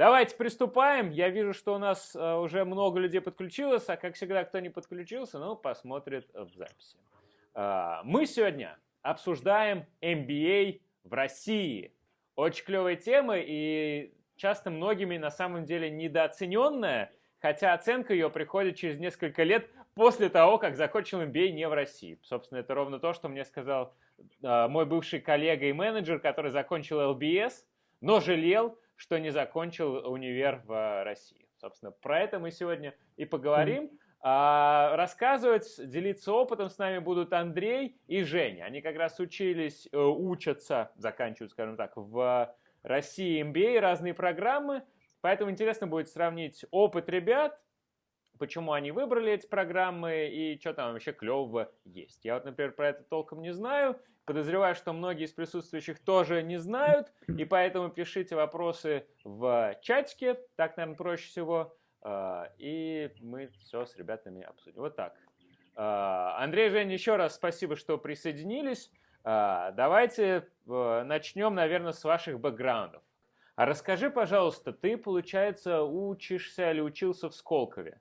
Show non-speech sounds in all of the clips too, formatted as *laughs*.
Давайте приступаем. Я вижу, что у нас э, уже много людей подключилось, а как всегда, кто не подключился, ну, посмотрит в записи. Э, мы сегодня обсуждаем MBA в России. Очень клевая тема и часто многими на самом деле недооцененная, хотя оценка ее приходит через несколько лет после того, как закончил MBA не в России. Собственно, это ровно то, что мне сказал э, мой бывший коллега и менеджер, который закончил LBS, но жалел, что не закончил универ в России. Собственно, про это мы сегодня и поговорим. А, рассказывать, делиться опытом с нами будут Андрей и Женя. Они как раз учились, э, учатся, заканчивают, скажем так, в России MBA, разные программы. Поэтому интересно будет сравнить опыт ребят, почему они выбрали эти программы и что там вообще клевого есть. Я вот, например, про это толком не знаю. Подозреваю, что многие из присутствующих тоже не знают, и поэтому пишите вопросы в чатике, так, наверное, проще всего, а, и мы все с ребятами обсудим. Вот так. А, Андрей, Женя, еще раз спасибо, что присоединились. А, давайте начнем, наверное, с ваших бэкграундов. А расскажи, пожалуйста, ты, получается, учишься или учился в Сколково?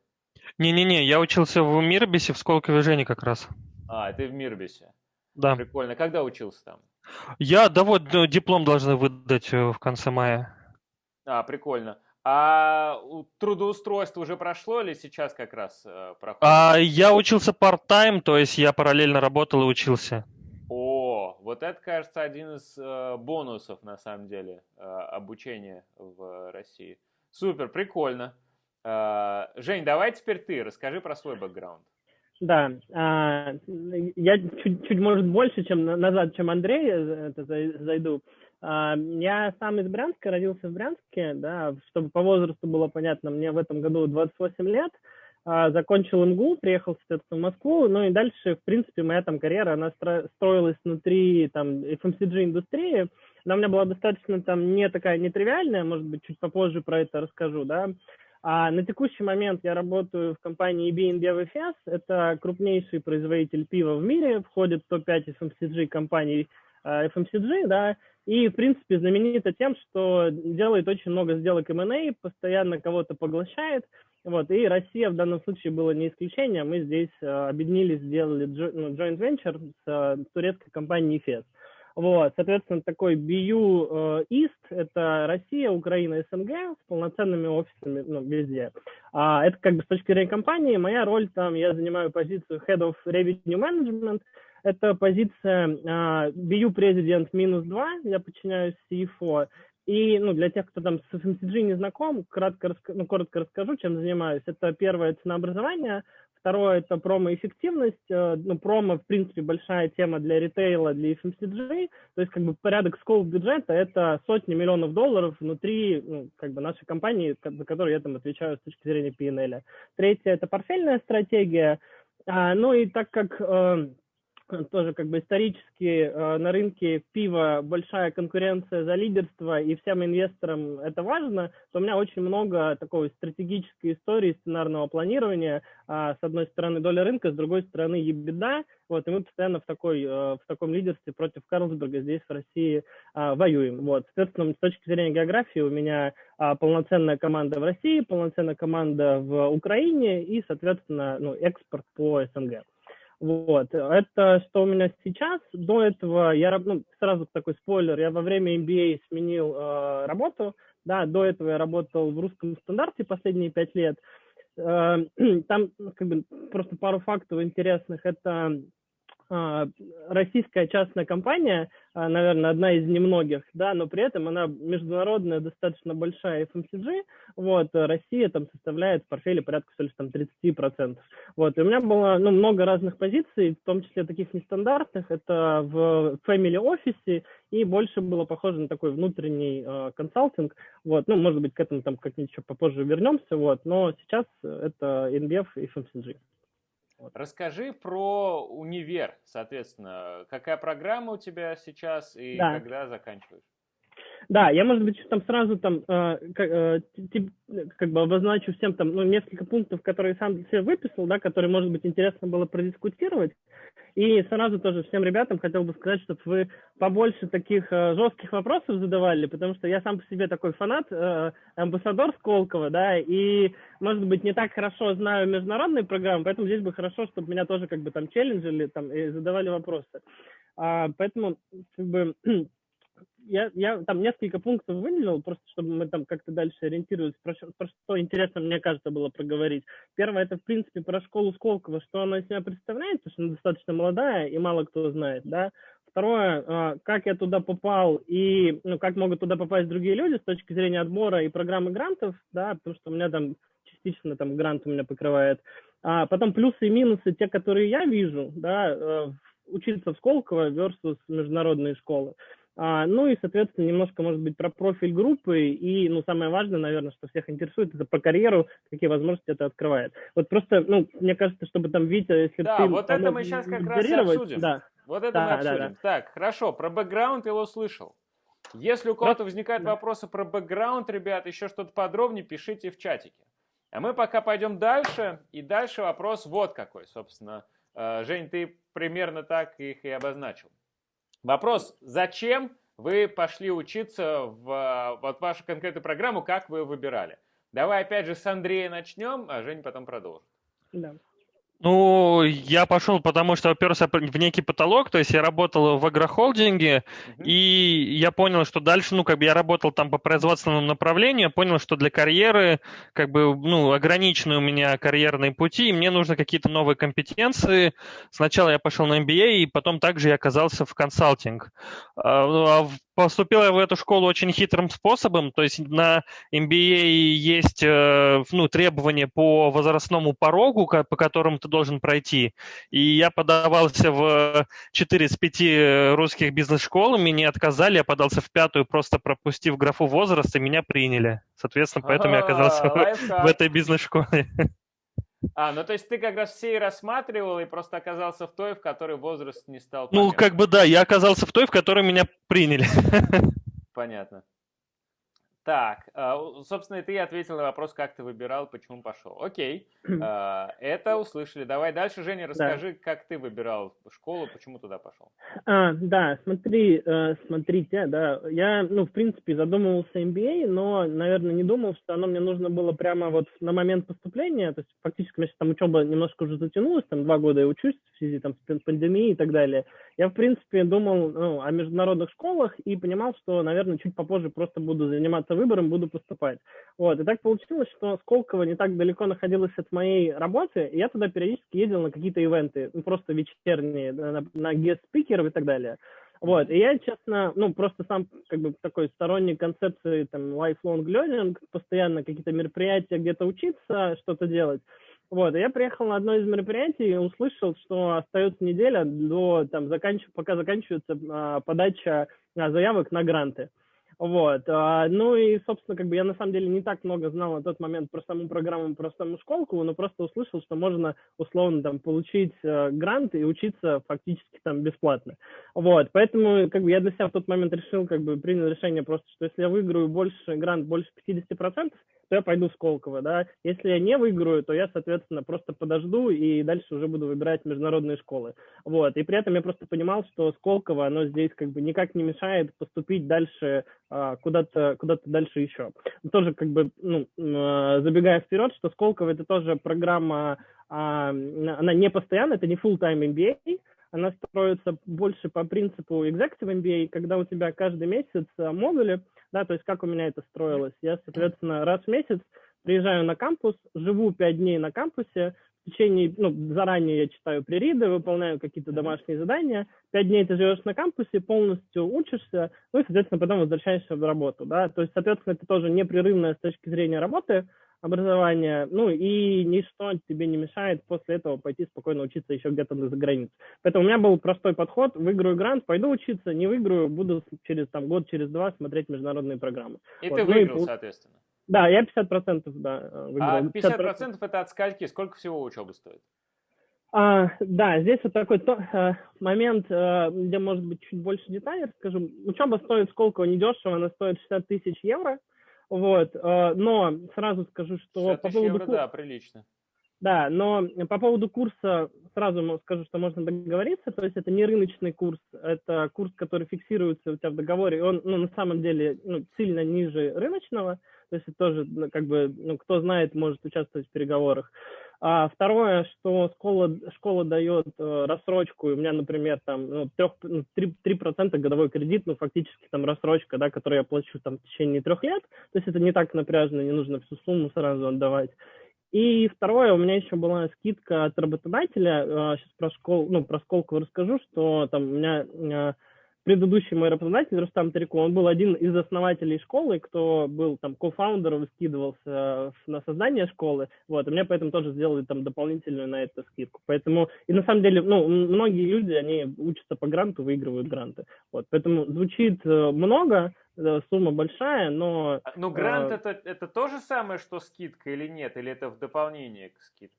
Не-не-не, я учился в Мирбисе, в Сколково Жене как раз. А, ты в Мирбисе. Да. Прикольно. Когда учился там? Я, да вот, ну, диплом должны выдать э, в конце мая. А, прикольно. А трудоустройство уже прошло или сейчас как раз э, проходит? А, я учился part-time, то есть я параллельно работал и учился. О, вот это, кажется, один из э, бонусов, на самом деле, э, обучения в России. Супер, прикольно. Э, Жень, давай теперь ты, расскажи про свой бэкграунд. Да, а, я чуть, чуть, может, больше, чем назад, чем Андрей, э, это зайду. А, я сам из Брянска, родился в Брянске, да, чтобы по возрасту было понятно, мне в этом году 28 лет, а, закончил МГУ, приехал, соответственно, в Москву, ну и дальше, в принципе, моя там карьера, она строилась внутри там FMCG-индустрии, она у меня была достаточно там не такая нетривиальная, может быть, чуть попозже про это расскажу, да, а на текущий момент я работаю в компании BNB FS. Это крупнейший производитель пива в мире, входит в топ-5 FMCG компаний FMCG, да, и, в принципе, знаменита тем, что делает очень много сделок M&A, постоянно кого-то поглощает, вот, и Россия в данном случае была не исключением, мы здесь э, объединились, сделали ну, joint venture с э, турецкой компанией EFES. Вот, соответственно, такой BU East – это Россия, Украина, СНГ с полноценными офисами ну, везде. А, это как бы с точки зрения компании. Моя роль там, я занимаю позицию Head of Revenue Management. Это позиция BU президент минус 2, я подчиняюсь CFO. И ну, для тех, кто там с FMCG не знаком, кратко, ну, коротко расскажу, чем занимаюсь. Это первое ценообразование – Второе – это промо-эффективность. Э, ну, промо, в принципе, большая тема для ритейла, для FMCG. То есть, как бы, порядок скоп бюджета – это сотни миллионов долларов внутри, ну, как бы, нашей компании, за которую я там отвечаю с точки зрения PNL. Третье – это портфельная стратегия. А, ну, и так как э, тоже как бы исторически э, на рынке пива большая конкуренция за лидерство, и всем инвесторам это важно, то у меня очень много такой стратегической истории сценарного планирования. Э, с одной стороны доля рынка, с другой стороны ебеда. Вот, и мы постоянно в, такой, э, в таком лидерстве против Карлсберга здесь, в России, э, воюем. Вот, соответственно, с точки зрения географии у меня э, полноценная команда в России, полноценная команда в Украине и, соответственно, ну, экспорт по СНГ. Вот, это что у меня сейчас. До этого я, ну, сразу такой спойлер, я во время MBA сменил э, работу, да, до этого я работал в русском стандарте последние пять лет. Э, *clears throat* там, как бы, просто пару фактов интересных. Это а, российская частная компания, а, наверное, одна из немногих, да, но при этом она международная, достаточно большая FMCG, вот, Россия там составляет в портфеле порядка, что ли, там 30%, вот, и у меня было, ну, много разных позиций, в том числе таких нестандартных, это в family офисе, и больше было похоже на такой внутренний э, консалтинг, вот, ну, может быть, к этому там как-нибудь попозже вернемся, вот, но сейчас это NBF и FMCG. Вот. Расскажи про универ, соответственно, какая программа у тебя сейчас и да. когда заканчиваешь? Да, я, может быть, там сразу там э, как, э, как бы обозначу всем там ну, несколько пунктов, которые сам для себя выписал, да, которые, может быть, интересно было продискутировать. И сразу тоже всем ребятам хотел бы сказать, чтобы вы побольше таких э, жестких вопросов задавали, потому что я сам по себе такой фанат, амбассадор Сколково, да, и, может быть, не так хорошо знаю международные программы, поэтому здесь бы хорошо, чтобы меня тоже как бы там челленджили там, и задавали вопросы. А, поэтому, как бы, я, я там несколько пунктов выделил, просто чтобы мы там как-то дальше ориентировались, про, про что интересно, мне кажется, было проговорить. Первое, это, в принципе, про школу Сколково, что она из себя представляет, потому что она достаточно молодая, и мало кто знает, да. Второе, а, как я туда попал и ну, как могут туда попасть другие люди с точки зрения отбора и программы грантов, да, потому что у меня там частично там грант у меня покрывает. А потом плюсы и минусы, те, которые я вижу, да, э, учиться в Сколково versus международные школы. А, ну и, соответственно, немножко, может быть, про профиль группы и, ну, самое важное, наверное, что всех интересует, это про карьеру, какие возможности это открывает. Вот просто, ну, мне кажется, чтобы там, Витя, если да, вот это мы сейчас как раз и обсудим. Да. Вот это да, мы обсудим. Да, да. Так, хорошо, про бэкграунд я его слышал. Если у кого-то возникают да. вопросы про бэкграунд, ребят, еще что-то подробнее, пишите в чатике. А мы пока пойдем дальше, и дальше вопрос вот какой, собственно. Э, Жень, ты примерно так их и обозначил. Вопрос, зачем вы пошли учиться в вот вашу конкретную программу, как вы выбирали? Давай опять же с Андрея начнем, а Жень потом продолжит. Да. Ну, я пошел, потому что оперся в некий потолок, то есть я работал в агрохолдинге, uh-huh. и я понял, что дальше, ну, как бы я работал там по производственному направлению, понял, что для карьеры, как бы, ну, ограничены у меня карьерные пути, и мне нужны какие-то новые компетенции. Сначала я пошел на MBA, и потом также я оказался в консалтинг. А, ну, а поступил я в эту школу очень хитрым способом, то есть на MBA есть э, ну, требования по возрастному порогу, по которому ты должен пройти. И я подавался в 4 из 5 русских бизнес-школ, меня отказали, я подался в пятую, просто пропустив графу возраст, и меня приняли. Соответственно, поэтому я оказался в этой бизнес-школе. *laughs* А, ну то есть ты как раз все и рассматривал и просто оказался в той, в которой возраст не стал. Ну, как бы да, я оказался в той, в которой меня приняли. *laughs* Понятно. Так, а, собственно, ты ответил на вопрос, как ты выбирал, почему пошел. Окей, *clears throat* а, это услышали. Давай дальше, Женя, расскажи, да. как ты выбирал школу, почему туда пошел. А, да, смотри, э, смотрите, да, я, ну, в принципе, задумывался MBA, но, наверное, не думал, что оно мне нужно было прямо вот на момент поступления, то есть фактически, у меня там учеба немножко уже затянулась, там два года я учусь в связи там с пандемией и так далее. Я, в принципе, думал ну, о международных школах и понимал, что, наверное, чуть попозже просто буду заниматься выбором буду поступать. Вот, и так получилось, что Сколково не так далеко находилось от моей работы, и я туда периодически ездил на какие-то ивенты, ну, просто вечерние, на, на guest-спикеров и так далее. Вот, и я, честно, ну, просто сам, как бы, такой сторонник концепции, там, lifelong learning, постоянно какие-то мероприятия, где-то учиться, что-то делать. Вот, и я приехал на одно из мероприятий и услышал, что остается неделя до, там, заканч... пока заканчивается а, подача а, заявок на гранты. Вот. А, ну и, собственно, как бы я на самом деле не так много знал на тот момент про саму программу, про саму школку, но просто услышал, что можно условно там получить э, грант и учиться фактически там бесплатно. Вот. Поэтому как бы я для себя в тот момент решил, как бы принял решение просто, что если я выиграю больше грант, больше 50%, то я пойду в Сколково, да. Если я не выиграю, то я, соответственно, просто подожду и дальше уже буду выбирать международные школы. Вот. И при этом я просто понимал, что Сколково, оно здесь как бы никак не мешает поступить дальше а, куда-то куда дальше еще. Тоже как бы, ну, а, забегая вперед, что Сколково это тоже программа, а, она не постоянная, это не full-time MBA, она строится больше по принципу Executive MBA, когда у тебя каждый месяц модули, да, то есть как у меня это строилось. Я, соответственно, раз в месяц приезжаю на кампус, живу пять дней на кампусе, в течение, ну, заранее я читаю пририды, выполняю какие-то домашние задания, пять дней ты живешь на кампусе, полностью учишься, ну и, соответственно, потом возвращаешься в работу, да, то есть, соответственно, это тоже непрерывное с точки зрения работы, образования, ну и ничто тебе не мешает после этого пойти спокойно учиться еще где-то за границей. Поэтому у меня был простой подход, выиграю грант, пойду учиться, не выиграю, буду через там год, через два смотреть международные программы. И вот. ты ну выиграл, и, соответственно. Да, я 50% да, выиграл. А 50%, 50% это от скольки? Сколько всего учебы стоит? А, да, здесь вот такой то, а, момент, а, где, может быть, чуть больше деталей расскажу. Учеба стоит сколько недешево, она стоит 60 тысяч евро. Вот, а, но сразу скажу, что по поводу... евро, да, прилично. Да, но по поводу курса сразу скажу, что можно договориться, то есть это не рыночный курс, это курс, который фиксируется у тебя в договоре, он ну, на самом деле ну, сильно ниже рыночного, то есть это тоже ну, как бы, ну, кто знает, может участвовать в переговорах. А второе, что школа, школа дает э, рассрочку, у меня, например, там ну, 3, ну, 3, 3% годовой кредит, ну, фактически там рассрочка, да, которую я плачу там в течение трех лет, то есть это не так напряжно, не нужно всю сумму сразу отдавать. И второе, у меня еще была скидка от работодателя, сейчас про школу, ну, про школку расскажу, что там у меня э, предыдущий мой работодатель, Рустам Тарико, он был один из основателей школы, кто был там кофаундером, скидывался на создание школы, вот, и мне поэтому тоже сделали там дополнительную на это скидку. Поэтому, и на самом деле, ну, многие люди, они учатся по гранту, выигрывают гранты. Вот, поэтому звучит э, много, э, сумма большая, но... А, ну, грант э, это, это то же самое, что скидка или нет? Или это в дополнение к скидке?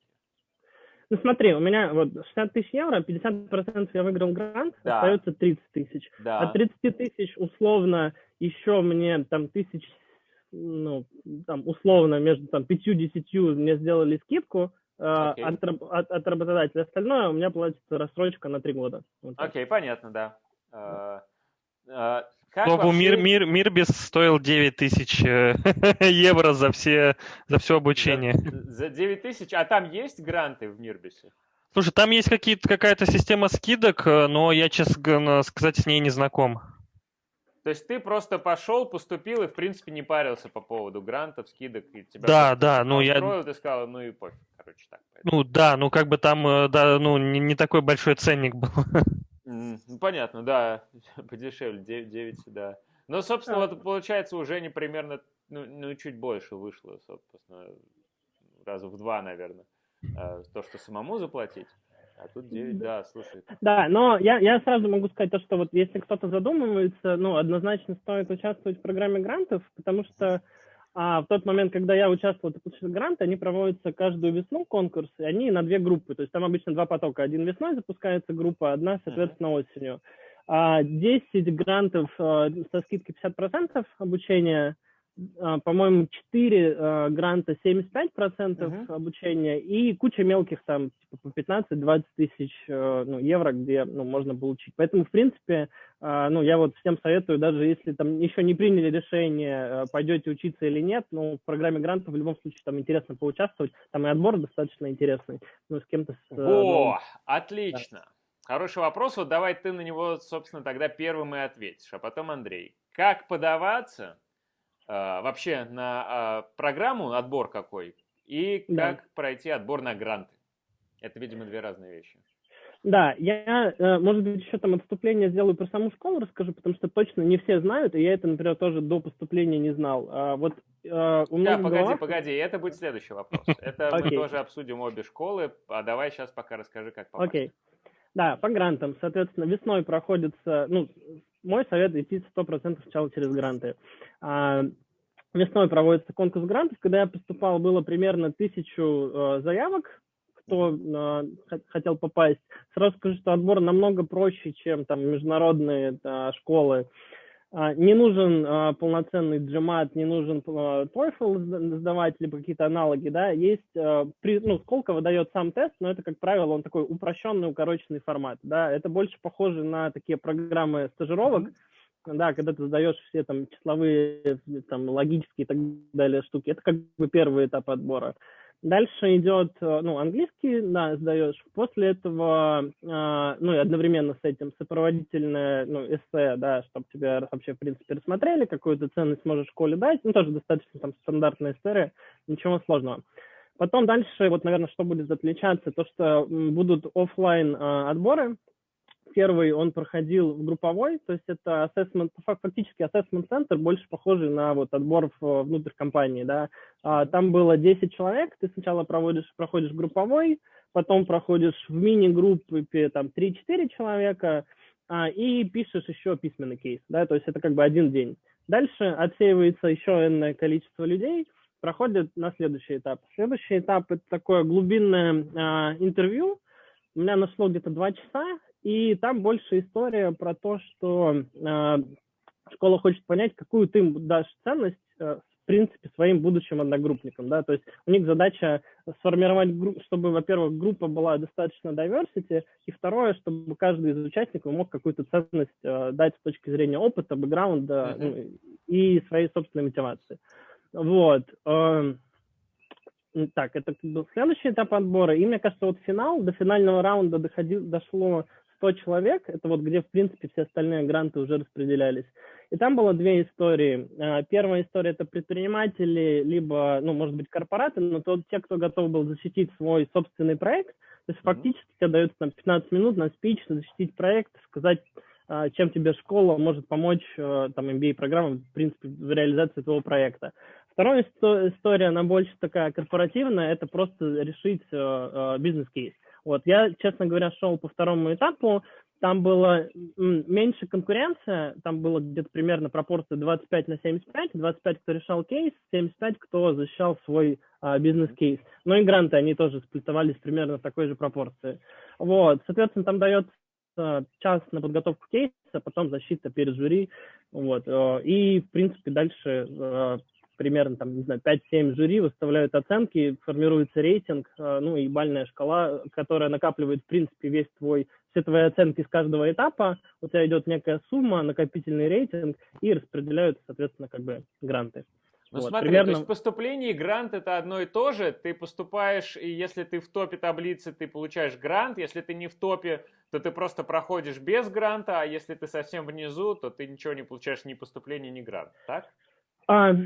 Ну смотри, у меня вот 60 тысяч евро, 50% я выиграл грант, да. остается 30 тысяч. Да. От 30 тысяч условно еще мне там тысяч, ну, там условно между там 5-10 мне сделали скидку, okay. Э, от, от, от работодателя. Остальное у меня платится рассрочка на 3 года. Окей, okay, понятно, да. Uh, uh, как Слову, вообще... мир, мир, мир без стоил 9 тысяч э, *laughs* евро за все, за все обучение. За, за 9 тысяч? А там есть гранты в Мирбисе? Слушай, там есть какие-то, какая-то система скидок, э, но я, честно сказать, с ней не знаком. То есть ты просто пошел, поступил и, в принципе, не парился по поводу грантов, скидок, и тебя да, да, ну я... ты сказал, ну и пофиг, короче, так. Поэтому. Ну да, ну как бы там, э, да, ну не, не такой большой ценник был. *laughs* Ну, понятно, да, *laughs* подешевле, 9, 9 да. Но, собственно, вот получается уже не примерно, ну, ну, чуть больше вышло, собственно, раза в два, наверное, а, то, что самому заплатить. А тут 9, да, слушай. Да, но я, я сразу могу сказать то, что вот если кто-то задумывается, ну, однозначно стоит участвовать в программе грантов, потому что а в тот момент, когда я участвовал в получил грант, они проводятся каждую весну конкурс, и они на две группы. То есть там обычно два потока. Один весной запускается группа, одна, соответственно, осенью. А 10 грантов а, со скидкой 50% обучения – по-моему, 4 а, гранта 75% uh-huh. обучения и куча мелких там типа по 15-20 тысяч э, ну, евро, где ну, можно получить. Поэтому, в принципе, а, ну, я вот всем советую, даже если там еще не приняли решение, пойдете учиться или нет, ну, в программе грантов в любом случае там интересно поучаствовать, там и отбор достаточно интересный, ну, с кем-то... С, э, О, ну, отлично! Да. Хороший вопрос, вот давай ты на него, собственно, тогда первым и ответишь, а потом Андрей. Как подаваться а, вообще на а, программу отбор какой и да. как пройти отбор на гранты. Это, видимо, две разные вещи. Да, я, э, может быть, еще там отступление сделаю про саму школу, расскажу, потому что точно не все знают, и я это, например, тоже до поступления не знал. А вот э, у меня Да, погоди, головах... погоди, это будет следующий вопрос. Это мы тоже обсудим обе школы, а давай сейчас пока расскажи, как попасть. Окей. Да, по грантам, соответственно, весной проходится, ну, мой совет идти 100% сначала через гранты. А, весной проводится конкурс грантов. Когда я поступал, было примерно тысячу э, заявок, кто э, хотел попасть. Сразу скажу, что отбор намного проще, чем там международные э, школы. Uh, не нужен uh, полноценный GMAT, не нужен uh, TOEFL сдавать, либо какие-то аналоги, да, есть, при, ну, Сколково дает сам тест, но это, как правило, он такой упрощенный, укороченный формат, да, это больше похоже на такие программы стажировок, mm-hmm да, когда ты сдаешь все там числовые, там логические и так далее штуки, это как бы первый этап отбора. Дальше идет, э, ну, английский, да, сдаешь. После этого, э, ну, и одновременно с этим сопроводительное, ну, эссе, да, чтобы тебя вообще, в принципе, рассмотрели, какую-то ценность можешь школе дать. Ну, тоже достаточно там стандартная история, ничего сложного. Потом дальше, вот, наверное, что будет отличаться, то, что будут офлайн э, отборы, Первый он проходил в групповой, то есть это assessment, фактически assessment центр, больше похожий на вот отбор внутрь компании, да. А, там было 10 человек, ты сначала проводишь, проходишь групповой, потом проходишь в мини-группе там 3-4 человека а, и пишешь еще письменный кейс, да, то есть это как бы один день. Дальше отсеивается еще энное количество людей, проходит на следующий этап. Следующий этап – это такое глубинное а, интервью, у меня нашло где-то два часа, и там больше история про то, что э, школа хочет понять, какую ты им дашь ценность э, в принципе своим будущим одногруппникам, да, то есть у них задача сформировать, группу, чтобы, во-первых, группа была достаточно diversity, и второе, чтобы каждый из участников мог какую-то ценность э, дать с точки зрения опыта, бэкграунда mm-hmm. и своей собственной мотивации. Вот. Э, так, это был следующий этап отбора. И мне кажется, вот финал, до финального раунда доходил, дошло 100 человек, это вот где, в принципе, все остальные гранты уже распределялись. И там было две истории. А, первая история – это предприниматели, либо, ну, может быть, корпораты, но то те, кто готов был защитить свой собственный проект. То есть фактически тебе дается там 15 минут на спич, защитить проект, сказать, а, чем тебе школа может помочь, а, там, MBA-программа, в принципе, в реализации твоего проекта. Вторая история, она больше такая корпоративная, это просто решить бизнес-кейс. Вот, я, честно говоря, шел по второму этапу, там было меньше конкуренция, там было где-то примерно пропорция 25 на 75, 25 кто решал кейс, 75 кто защищал свой а, бизнес-кейс. Но и гранты, они тоже сплитовались примерно в такой же пропорции. Вот, соответственно, там дается час на подготовку кейса, потом защита перед жюри, вот, э, и, в принципе, дальше э, примерно, там, не знаю, 5-7 жюри выставляют оценки, формируется рейтинг, э, ну и бальная шкала, которая накапливает, в принципе, весь твой, все твои оценки с каждого этапа, у тебя идет некая сумма, накопительный рейтинг, и распределяются, соответственно, как бы гранты. Ну вот, смотри, примерно... то есть поступление и грант это одно и то же. Ты поступаешь, и если ты в топе таблицы, ты получаешь грант. Если ты не в топе, то ты просто проходишь без гранта. А если ты совсем внизу, то ты ничего не получаешь ни поступления, ни грант. Так? А, э,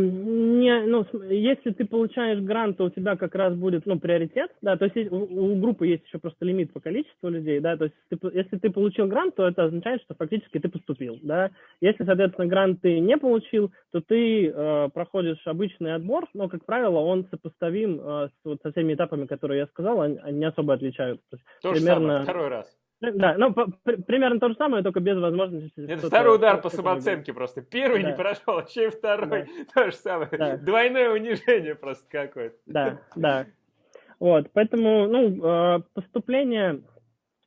не, ну, если ты получаешь грант, то у тебя как раз будет, ну, приоритет, да, то есть у, у группы есть еще просто лимит по количеству людей, да, то есть ты, если ты получил грант, то это означает, что фактически ты поступил, да. Если, соответственно, грант ты не получил, то ты э, проходишь обычный отбор, но, как правило, он сопоставим э, с, вот, со всеми этапами, которые я сказал, они, они не особо отличаются. То, то примерно... же самое, второй раз. Да, ну, по, при, примерно то же самое, только без возможности... Это второй удар по самооценке просто. Первый да. не прошел, еще и второй. Да. *laughs* То же самое. Да. Двойное унижение просто какое-то. Да, да. Вот, поэтому, ну, э, поступление,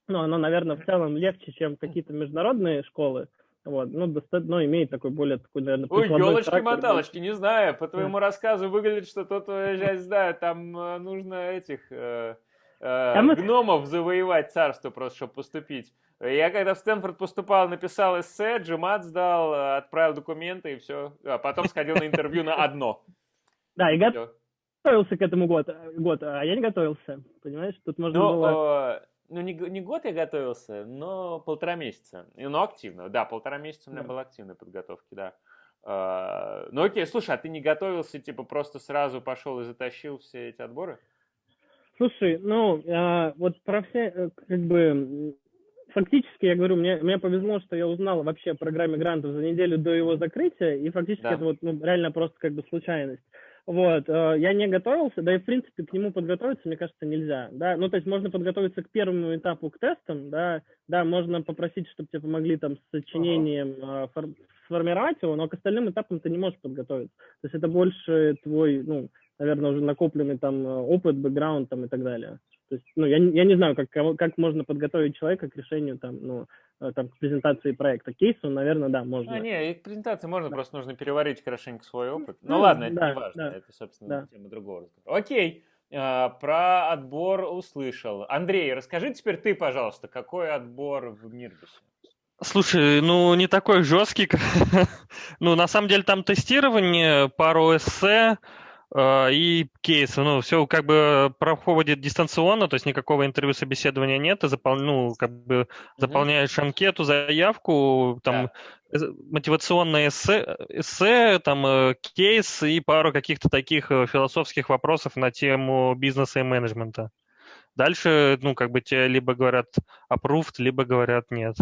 ну, оно, наверное, в целом легче, чем какие-то международные школы. Вот, ну, достаточно, ну, имеет такой более такой, наверное, Ой, елочки-моталочки, не знаю, по твоему да. рассказу выглядит, что тут уезжать, да, там э, нужно этих... Э э, мы... гномов завоевать царство просто, чтобы поступить. Я когда в Стэнфорд поступал, написал эссе, джимат сдал, отправил документы и все. А потом сходил на интервью на одно. *laughs* Да, и готовился к этому год, год, а я не готовился, понимаешь? Тут можно ну, было... Ну, не, не год я готовился, но полтора месяца. Ну, активно, да, полтора месяца у меня да. была активная подготовка, да. Uh, ну окей, слушай, а ты не готовился, типа просто сразу пошел и затащил все эти отборы? Слушай, ну, а, вот про все, э, как бы, фактически, я говорю, мне, мне повезло, что я узнал вообще о программе грантов за неделю до его закрытия, и фактически да. это вот ну, реально просто как бы случайность. Вот, э, я не готовился, да и в принципе к нему подготовиться, мне кажется, нельзя, да, ну то есть можно подготовиться к первому этапу, к тестам, да, да, можно попросить, чтобы тебе помогли там с сочинением ага. фор- сформировать его, но к остальным этапам ты не можешь подготовиться, то есть это больше твой, ну, наверное, уже накопленный там э, опыт, бэкграунд там и так далее. То есть, ну, я, я не знаю, как, как можно подготовить человека к решению там, ну, э, там, к презентации проекта. Кейсу, наверное, да, можно. А, не, к презентации можно, да. просто нужно переварить хорошенько свой опыт. Ну, ну ладно, это да, не важно, да, это, собственно, да. тема другого разговора. Окей, а, про отбор услышал. Андрей, расскажи теперь ты, пожалуйста, какой отбор в Мирбисе? Слушай, ну не такой жесткий. *laughs* ну, на самом деле там тестирование, пару эссе, и кейсы. Ну, все как бы проходит дистанционно, то есть никакого интервью собеседования нет. Ты запол... ну, как бы заполняешь анкету, заявку, там да. мотивационное эссе, эссе, там э, кейс и пару каких-то таких э, философских вопросов на тему бизнеса и менеджмента. Дальше, ну, как бы тебе либо говорят approved, либо говорят нет.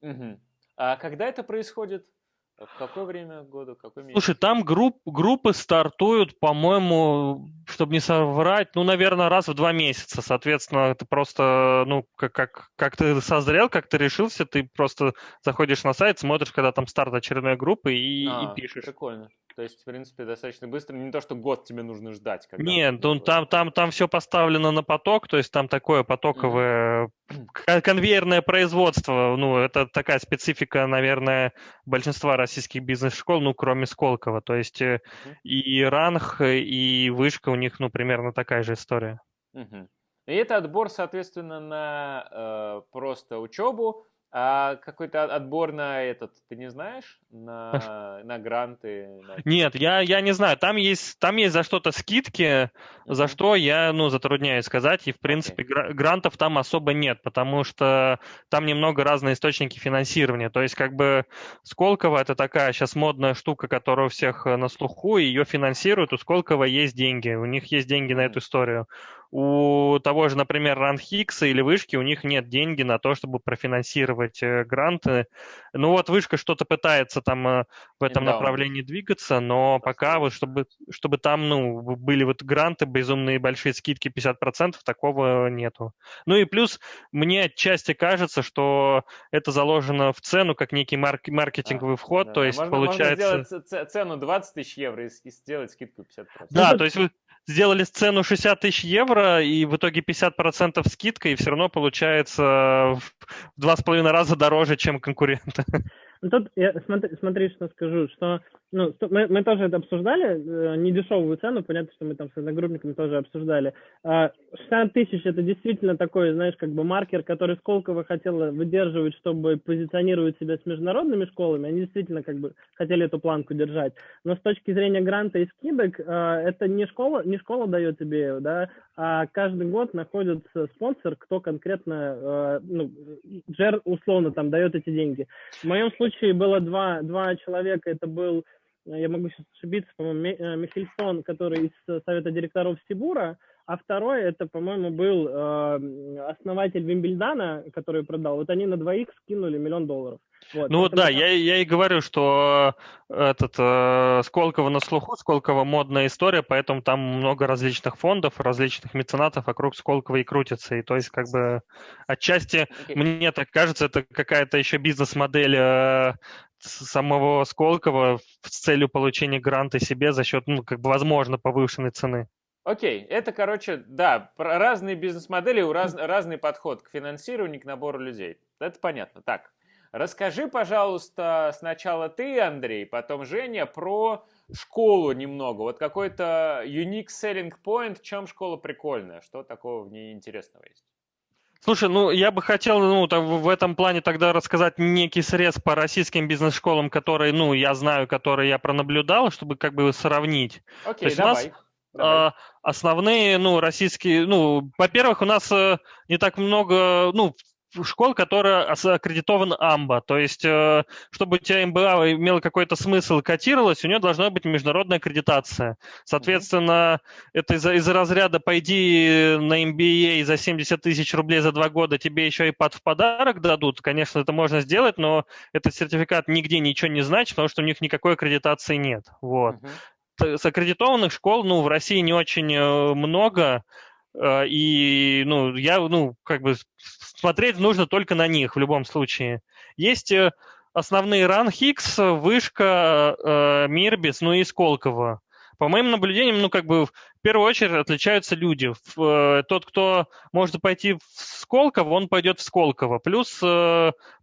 Угу. А когда это происходит? В какое время года, какой месяц? Слушай, там групп, группы стартуют, по-моему, чтобы не соврать, ну, наверное, раз в два месяца. Соответственно, это просто, ну, как, как, как ты созрел, как ты решился, ты просто заходишь на сайт, смотришь, когда там старт очередной группы и, а, и пишешь. Прикольно. То есть, в принципе, достаточно быстро. Не то, что год тебе нужно ждать. Когда Нет, ну, там, там, там все поставлено на поток, то есть там такое потоковое mm-hmm. конвейерное производство. Ну, это такая специфика, наверное, большинства российских бизнес-школ, ну, кроме Сколково. То есть mm-hmm. и Ранг, и Вышка у них, ну, примерно такая же история. Mm-hmm. И это отбор, соответственно, на э, просто учебу, а какой-то отбор на этот, ты не знаешь? На, на гранты? На... *laughs* Нет, я, я не знаю. Там есть, там есть за что-то скидки, mm-hmm. за что я ну, затрудняюсь сказать. И, в принципе, okay. грантов там особо нет, потому что там немного разные источники финансирования. То есть, как бы, Сколково это такая сейчас модная штука, которая у всех э, на слуху, и ее финансируют. У Сколково есть деньги, у них есть деньги mm-hmm. на эту историю. У того же, например, Ранхикса или Вышки, у них нет деньги на то, чтобы профинансировать э, гранты. Ну вот Вышка что-то пытается там э, в этом направлении двигаться, но пока вот чтобы, чтобы там ну, были вот гранты, безумные большие скидки 50%, такого нету. Ну и плюс мне отчасти кажется, что это заложено в цену как некий марк- маркетинговый вход, да, то есть можно, получается... Можно сделать цену 20 тысяч евро и сделать скидку 50%. Да, то есть сделали сцену 60 тысяч евро, и в итоге 50% скидка, и все равно получается в два с половиной раза дороже, чем конкуренты. Ну, тут я смотри, смотри, что скажу, что ну, мы, мы тоже это обсуждали, э, не дешевую цену, понятно, что мы там с одногруппниками тоже обсуждали. 60 а, тысяч это действительно такой, знаешь, как бы маркер, который Сколково хотела выдерживать, чтобы позиционировать себя с международными школами. Они действительно как бы хотели эту планку держать. Но с точки зрения гранта и скидок, а, это не школа, не школа дает тебе, да, а каждый год находится спонсор, кто конкретно, а, ну, Джер условно там дает эти деньги. В моем случае было два, два человека, это был я могу сейчас ошибиться, по-моему, э, Михельсон, который из Совета директоров Сибура, а второй, это, по-моему, был э, основатель Вимбельдана, который продал. Вот они на двоих скинули миллион долларов. Вот, ну да, я, я и говорю, что этот э, Сколково на слуху, Сколково модная история, поэтому там много различных фондов, различных меценатов вокруг Сколково и крутится. И то есть как бы отчасти, okay. мне так кажется, это какая-то еще бизнес-модель э, самого Сколково с целью получения гранта себе за счет, ну, как бы, возможно, повышенной цены. Окей, это, короче, да, разные бизнес-модели, раз, разный подход к финансированию, к набору людей. Это понятно. Так, расскажи, пожалуйста, сначала ты, Андрей, потом Женя, про школу немного. Вот какой-то unique selling point, в чем школа прикольная, что такого в ней интересного есть? Слушай, ну я бы хотел ну, в этом плане тогда рассказать некий срез по российским бизнес-школам, которые, ну, я знаю, которые я пронаблюдал, чтобы как бы сравнить. Окей, okay, давай. Нас, Давай. основные, ну, российские, ну, во-первых, у нас э, не так много, ну, школ, которая аккредитована АМБА. То есть, э, чтобы у тебя МБА имела какой-то смысл и котировалась, у нее должна быть международная аккредитация. Соответственно, mm-hmm. это из-за, из разряда «пойди на MBA за 70 тысяч рублей за два года, тебе еще iPad в подарок дадут». Конечно, это можно сделать, но этот сертификат нигде ничего не значит, потому что у них никакой аккредитации нет. Вот. Mm-hmm. С аккредитованных школ, ну, в России не очень э, много, Э, и, ну, я, ну, как бы смотреть нужно только на них в любом случае. Есть э, основные ран Хикс, Вышка, Мирбис, ну и Сколково. По моим наблюдениям, ну, как бы, в первую очередь отличаются люди. Тот, кто может пойти в Сколково, он пойдет в Сколково. Плюс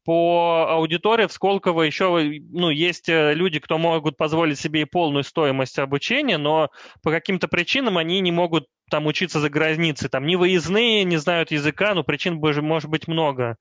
по аудитории в Сколково еще, ну, есть люди, кто могут позволить себе и полную стоимость обучения, но по каким-то причинам они не могут там учиться за границей, там не выездные, не знают языка, но причин может быть много.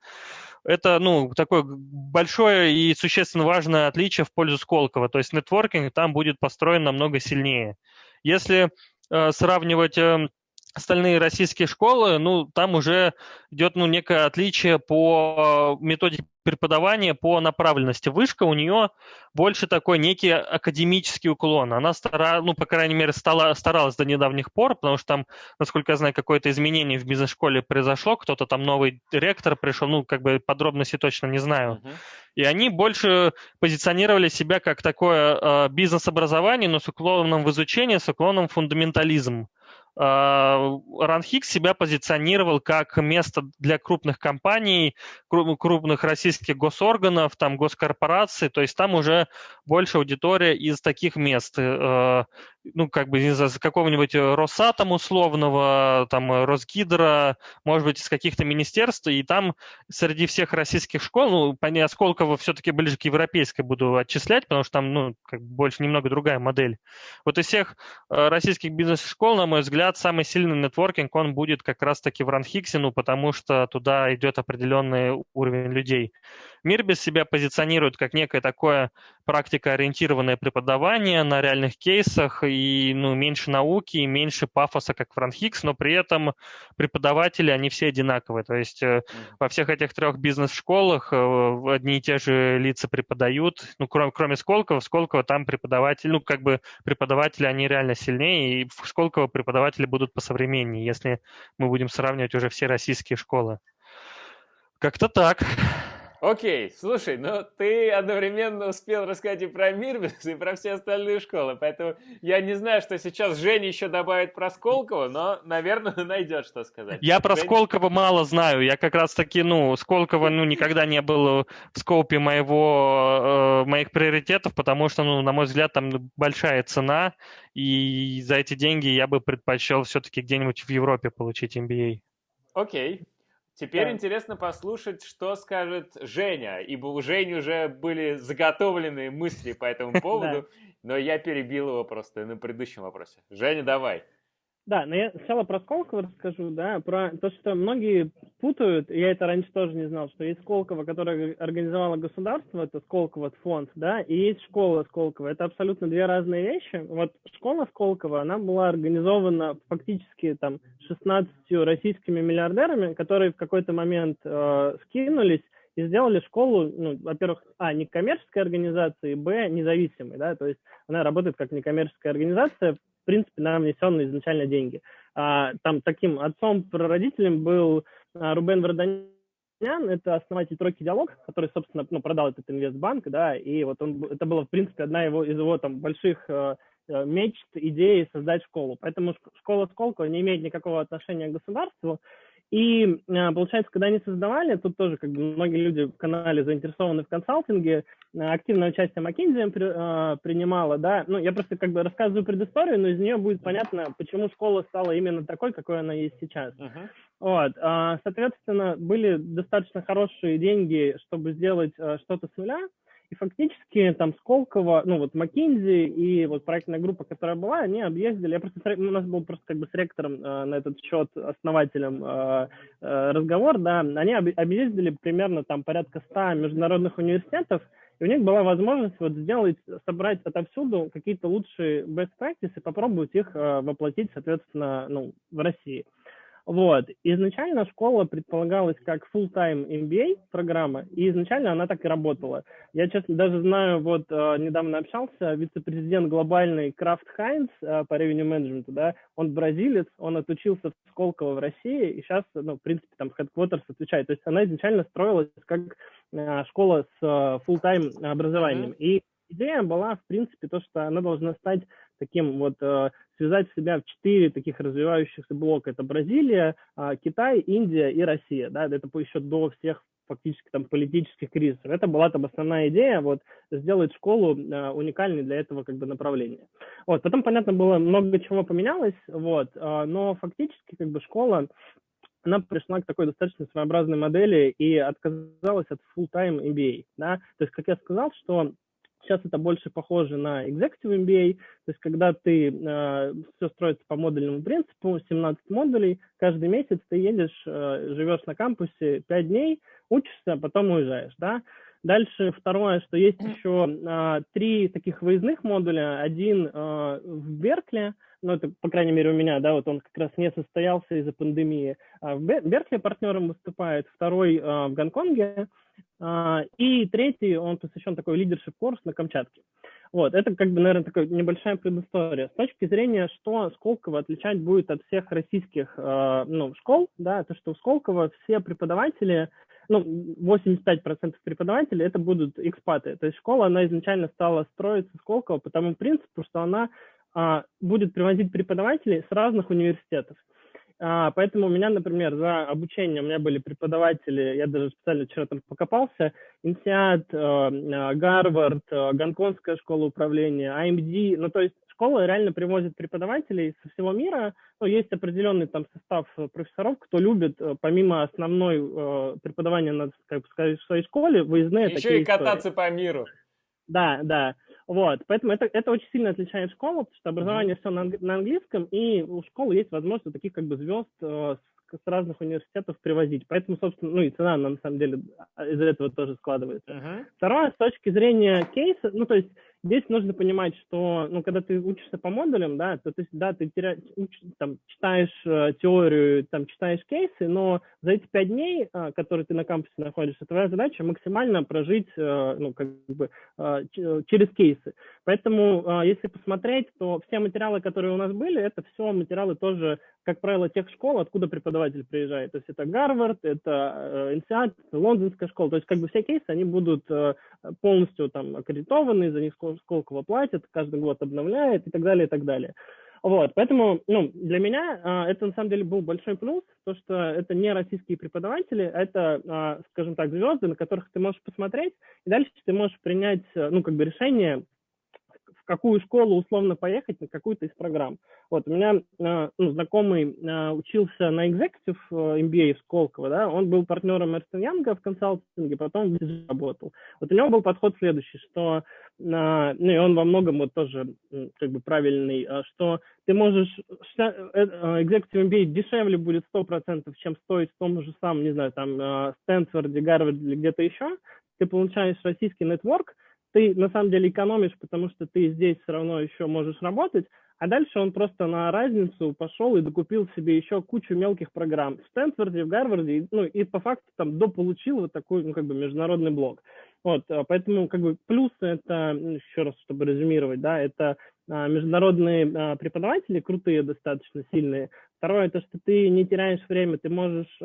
Это, ну, такое большое и существенно важное отличие в пользу Сколково. То есть нетворкинг там будет построен намного сильнее. Если э, сравнивать э, остальные российские школы, ну, там уже идет, ну, некое отличие по методике преподавания, по направленности. Вышка у нее больше такой некий академический уклон. Она, стара, ну, по крайней мере, стала, старалась до недавних пор, потому что там, насколько я знаю, какое-то изменение в бизнес-школе произошло, кто-то там новый ректор пришел, ну, как бы подробности точно не знаю. Uh-huh. И они больше позиционировали себя как такое э, бизнес-образование, но с уклоном в изучение, с уклоном в фундаментализм. Ранхикс себя позиционировал как место для крупных компаний, крупных российских госорганов, там госкорпораций, то есть там уже больше аудитория из таких мест, э, ну, как бы из какого-нибудь Росатом условного, там, Росгидро, может быть, из каких-то министерств, и там среди всех российских школ, ну, понятно, Сколково все-таки ближе к европейской буду отчислять, потому что там, ну, как бы больше немного другая модель. Вот из всех э, российских бизнес-школ, на мой взгляд, самый сильный нетворкинг, он будет как раз-таки в Ранхиксе, ну, потому что туда идет определенный уровень людей. Мирбис себя позиционирует как некое такое практикоориентированное преподавание на реальных кейсах и ну, меньше науки, и меньше пафоса, как Франхикс, но при этом преподаватели, они все одинаковые. То есть mm. во всех этих трех бизнес-школах э, одни и те же лица преподают, ну, кроме, кроме Сколково, в Сколково там преподаватели, ну, как бы преподаватели, они реально сильнее, и в Сколково преподаватели будут посовременнее, если мы будем сравнивать уже все российские школы. Как-то так. Окей, слушай, ну ты одновременно успел рассказать и про Мирбис, и про все остальные школы, поэтому я не знаю, что сейчас Женя еще добавит про Сколково, но, наверное, *laughs* найдет что сказать. Я про Женя... Сколково мало знаю, я как раз таки, ну, Сколково, ну, никогда не был в скопе моего, э, моих приоритетов, потому что, ну, на мой взгляд, там большая цена, и за эти деньги я бы предпочел все-таки где-нибудь в Европе получить MBA. Окей, Теперь да. интересно послушать, что скажет Женя, ибо у Жени уже были заготовленные мысли по этому *laughs* поводу, но я перебил его просто на предыдущем вопросе. Женя, давай. Да, но я сначала про Сколково расскажу, да, про то, что многие путают, я это раньше тоже не знал, что есть Сколково, которое организовало государство, это Сколково фонд, да, и есть школа Сколково. Это абсолютно две разные вещи. Вот школа Сколково, она была организована фактически там 16 российскими миллиардерами, которые в какой-то момент э, скинулись и сделали школу, ну, во-первых, а, не коммерческой организации, б, независимой, да, то есть она работает как некоммерческая организация, в принципе, на внесенные изначально деньги. А, там таким отцом-прародителем был а, Рубен Варданян, это основатель тройки диалог, который, собственно, ну, продал этот инвестбанк, да, и вот он, это была, в принципе, одна его, из его там больших э, э мечт, идей создать школу. Поэтому школа Сколково не имеет никакого отношения к государству, и а, получается, когда они создавали, тут тоже как бы многие люди в канале заинтересованы в консалтинге, а, активное участие McKinsey а, принимала, да, ну я просто как бы рассказываю предысторию, но из нее будет понятно, почему школа стала именно такой, какой она есть сейчас. Uh-huh. Вот, соответственно, были достаточно хорошие деньги, чтобы сделать что-то с нуля, и фактически там Сколково, ну вот Маккинзи и вот проектная группа, которая была, они объездили, я просто, у нас был просто как бы с ректором э, на этот счет, основателем э, э, разговор, да, они об, объездили примерно там порядка 100 международных университетов, и у них была возможность вот сделать, собрать отовсюду какие-то лучшие best practices и попробовать их э, воплотить, соответственно, ну, в России. Вот. Изначально школа предполагалась как full-time MBA программа, и изначально она так и работала. Я, честно, даже знаю, вот э, недавно общался, вице-президент глобальный Крафт Хайнс э, по revenue management, да, он бразилец, он отучился в Сколково в России, и сейчас, ну, в принципе, там headquarters отвечает. То есть она изначально строилась как э, школа с э, full-time образованием. Mm-hmm. И идея была, в принципе, то, что она должна стать таким вот, э, связать себя в четыре таких развивающихся блока. Это Бразилия, э, Китай, Индия и Россия. Да, это еще до всех фактически там политических кризисов. Это была там основная идея, вот, сделать школу э, уникальной для этого как бы направления. Вот, потом, понятно, было много чего поменялось, вот, э, но фактически как бы школа она пришла к такой достаточно своеобразной модели и отказалась от full-time MBA. Да? То есть, как я сказал, что Сейчас это больше похоже на Executive MBA, то есть когда ты э, все строится по модульному принципу, 17 модулей, каждый месяц ты едешь, э, живешь на кампусе 5 дней, учишься, а потом уезжаешь, да. Дальше второе, что есть еще э, три таких выездных модуля. Один э, в Беркли, ну это, по крайней мере, у меня, да, вот он как раз не состоялся из-за пандемии. А в Беркли партнером выступает, второй э, в Гонконге, а, и третий, он посвящен такой лидершип курс на Камчатке. Вот, это как бы, наверное, такая небольшая предыстория. С точки зрения, что Сколково отличать будет от всех российских ну, школ, да, то, что у Сколково все преподаватели, ну, 85% преподавателей это будут экспаты. То есть школа, она изначально стала строиться Сколково по тому принципу, что она а, будет привозить преподавателей с разных университетов. А, поэтому у меня, например, за обучение у меня были преподаватели, я даже специально вчера там покопался, Инсиат, э, э, Гарвард, э, Гонконгская школа управления, AMD, ну то есть школа реально привозит преподавателей со всего мира, ну, есть определенный там состав профессоров, кто любит, помимо основной преподавания на, как сказать, в своей школе, выездные Еще такие и кататься истории. по миру. Да, да. Вот, поэтому это, это очень сильно отличает школу, потому что образование mm-hmm. все на, на английском, и у школы есть возможность таких как бы звезд э, с, с разных университетов привозить. Поэтому, собственно, ну и цена, на самом деле, а, из этого тоже складывается. Uh-huh. Второе, с точки зрения кейса, ну то есть Здесь нужно понимать, что, ну, когда ты учишься по модулям, да, то, есть, да, ты теря... уч... там, читаешь э, теорию, там, читаешь кейсы, но за эти пять дней, э, которые ты на кампусе находишься, твоя задача максимально прожить, э, ну, как бы, э, через кейсы. Поэтому, э, если посмотреть, то все материалы, которые у нас были, это все материалы тоже, как правило, тех школ, откуда преподаватель приезжает. То есть это Гарвард, это INSEAD, Лондонская школа. То есть, как бы, все кейсы, они будут э, полностью там аккредитованы, за них Сколково платит, каждый год обновляет и так далее, и так далее. Вот, поэтому, ну, для меня а, это на самом деле был большой плюс, то, что это не российские преподаватели, это, а, скажем так, звезды, на которых ты можешь посмотреть, и дальше ты можешь принять, ну, как бы решение, какую школу условно поехать, на какую-то из программ. Вот, у меня э, ну, знакомый э, учился на Executive э, MBA в Сколково, да, он был партнером Эрстен Янга в консалтинге, потом в работал. Вот у него был подход следующий, что, ну и он во многом вот тоже как бы правильный, что ты можешь, Executive MBA дешевле будет 100%, чем стоить в том же самом, не знаю, там, Стэнфорде, Гарварде или где-то еще, ты получаешь российский нетворк, ты на самом деле экономишь, потому что ты здесь все равно еще можешь работать, а дальше он просто на разницу пошел и докупил себе еще кучу мелких программ в Стэнфорде, в Гарварде, ну и по факту там дополучил вот такой, ну как бы международный блок. Вот, а поэтому как бы плюсы это, ну, еще раз, чтобы резюмировать, да, это а, международные а, преподаватели, крутые достаточно, сильные. Второе, это что ты не теряешь время, ты можешь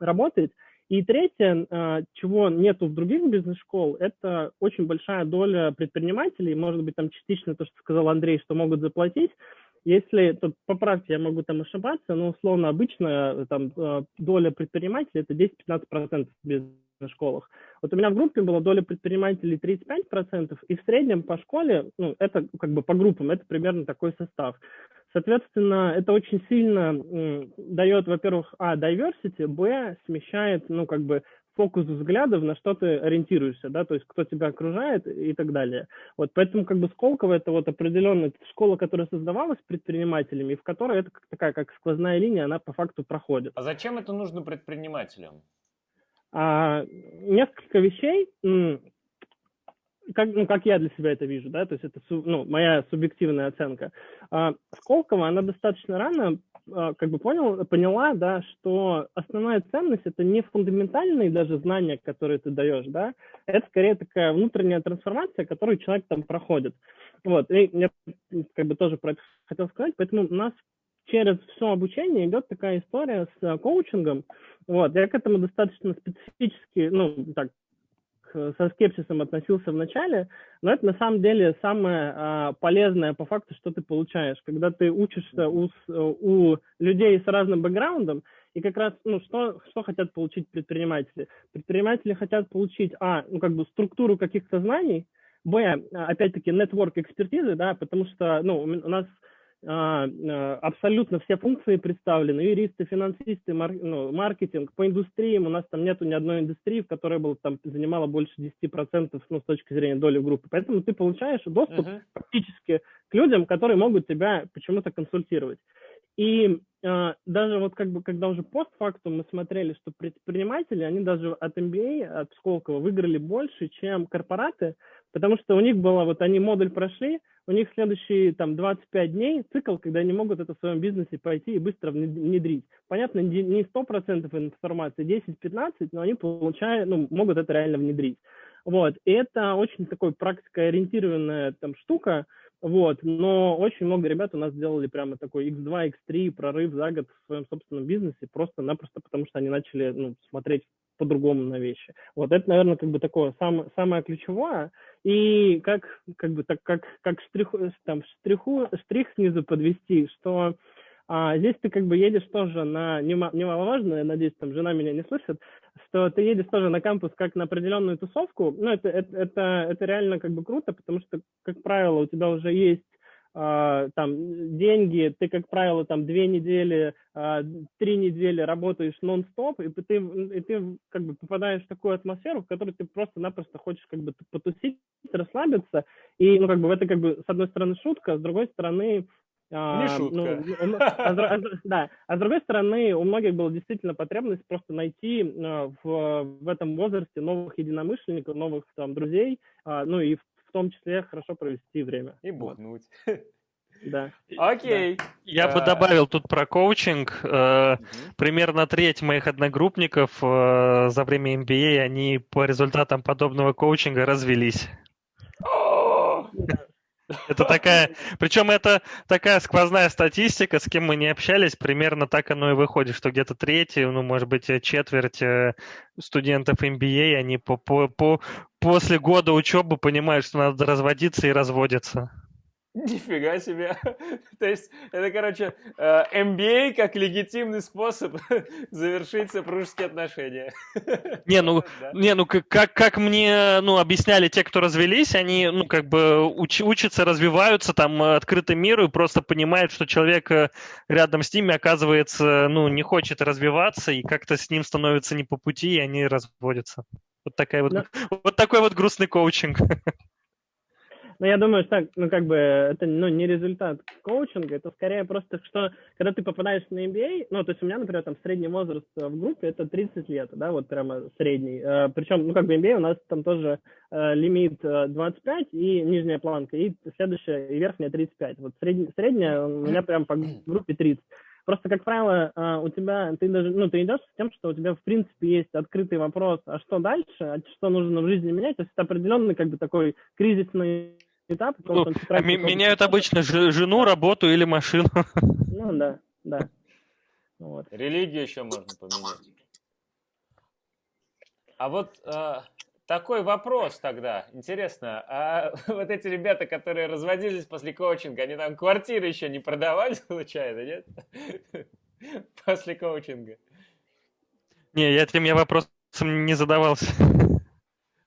работать, и третье, а, чего нету в других бизнес-школ, это очень большая доля предпринимателей, может быть, там частично то, что сказал Андрей, что могут заплатить. Если, тут поправьте, я могу там ошибаться, но условно обычно там а, доля предпринимателей это 10-15% в бизнес-школах. Вот у меня в группе была доля предпринимателей 35%, и в среднем по школе, ну, это как бы по группам, это примерно такой состав. Соответственно, это очень сильно дает, во-первых, а, diversity, б, смещает, ну, как бы, фокус взглядов, на что ты ориентируешься, да, то есть кто тебя окружает и так далее. Вот поэтому как бы Сколково это вот определенная школа, которая создавалась предпринимателями, в которой это такая как сквозная линия, она по факту проходит. А зачем это нужно предпринимателям? А, несколько вещей как, ну, как я для себя это вижу, да, то есть это ну, моя субъективная оценка. А, Сколково, она достаточно рано а, как бы понял, поняла, да, что основная ценность это не фундаментальные даже знания, которые ты даешь, да, это скорее такая внутренняя трансформация, которую человек там проходит. Вот, и я как бы тоже про это хотел сказать, поэтому у нас через все обучение идет такая история с а, коучингом. Вот, я к этому достаточно специфически, ну, так, со скепсисом относился в начале, но это на самом деле самое а, полезное по факту, что ты получаешь, когда ты учишься у, у людей с разным бэкграундом, и как раз, ну, что, что хотят получить предприниматели? Предприниматели хотят получить, а, ну, как бы структуру каких-то знаний, б, опять-таки, network экспертизы, да, потому что, ну, у нас а, а, абсолютно все функции представлены, юристы, финансисты, мар, ну, маркетинг, по индустриям у нас там нету ни одной индустрии, в которой бы там занимала больше 10% ну, с точки зрения доли группы. Поэтому ты получаешь доступ uh-huh. практически к людям, которые могут тебя почему-то консультировать. И э, даже вот как бы, когда уже постфактум мы смотрели, что предприниматели, они даже от MBA, от Сколково выиграли больше, чем корпораты, потому что у них было, вот они модуль прошли, у них следующие там 25 дней цикл, когда они могут это в своем бизнесе пойти и быстро внедрить. Понятно, не 100% информации, 10-15, но они получают, ну, могут это реально внедрить. Вот, и это очень такой практикоориентированная там штука, вот, но очень много ребят у нас сделали прямо такой X2, X3 прорыв за год в своем собственном бизнесе, просто-напросто потому, что они начали ну, смотреть по-другому на вещи. Вот это, наверное, как бы такое сам, самое ключевое. И как, как бы так, как, как штрих, там, штриху, штрих снизу подвести, что а здесь ты как бы едешь тоже на немаловажно, я надеюсь, там жена меня не слышит, что ты едешь тоже на кампус как на определенную тусовку. Ну, это, это, это, это реально как бы круто, потому что, как правило, у тебя уже есть Uh, там деньги, ты, как правило, там две недели, uh, три недели работаешь нон-стоп, и ты, и ты как бы попадаешь в такую атмосферу, в которой ты просто-напросто хочешь как бы потусить, расслабиться, и, ну, как бы это как бы с одной стороны шутка, с другой стороны Не шутка. Ну, *laughs* а, а, да, а с другой стороны, у многих была действительно потребность просто найти а, в, в этом возрасте новых единомышленников, новых там друзей, а, ну и в, том числе хорошо провести время. И бухнуть. *laughs* Да. Окей. Я бы добавил тут про коучинг. Э, примерно треть моих одногруппников э, за время MBA, они по результатам подобного коучинга развелись. Это такая, причем это такая сквозная статистика, с кем мы не общались, примерно так оно и выходит, что где-то треть, ну, может быть, четверть э, студентов MBA, они по, по, по, после года учебы понимают, что надо разводиться и разводятся. Нифига себе. *laughs* То есть это, короче, MBA э, как легитимный способ *laughs* завершить супружеские отношения. *laughs* Не, ну, да. не, ну как, как мне ну, объясняли те, кто развелись, они ну, как бы уч, учатся, развиваются там открытым миру и просто понимают, что человек э, рядом с ними, оказывается, ну, не хочет развиваться и как-то с ним становится не по пути, и они разводятся. Вот, такая вот, да. вот такой вот грустный коучинг. Ну, я думаю, что, ну, как бы, это, ну, не результат коучинга, это скорее просто, что, когда ты попадаешь на MBA, ну, то есть у меня, например, там средний возраст в группе это 30 лет, да, вот прямо средний. Э, причем, ну, как бы MBA у нас там тоже э, лимит 25 и нижняя планка, и следующая, и верхняя 35. Вот средняя, средняя у меня прям по *clears throat* группе 30. Просто, как правило, э, у тебя, ты даже, ну, ты идешь с тем, что у тебя, в принципе, есть открытый вопрос, а что дальше, а что нужно в жизни менять, то есть это определенный, как бы, такой кризисный этап. Ну, а меняют обычно жену, работу или машину. Ну, да, да. Вот. Религию еще можно поменять. А вот э, такой вопрос тогда. Интересно, а *laughs* вот эти ребята, которые разводились после коучинга, они там квартиры еще не продавали, *laughs* случайно, нет? *laughs* После коучинга. Не, я этим я вопросом не задавался.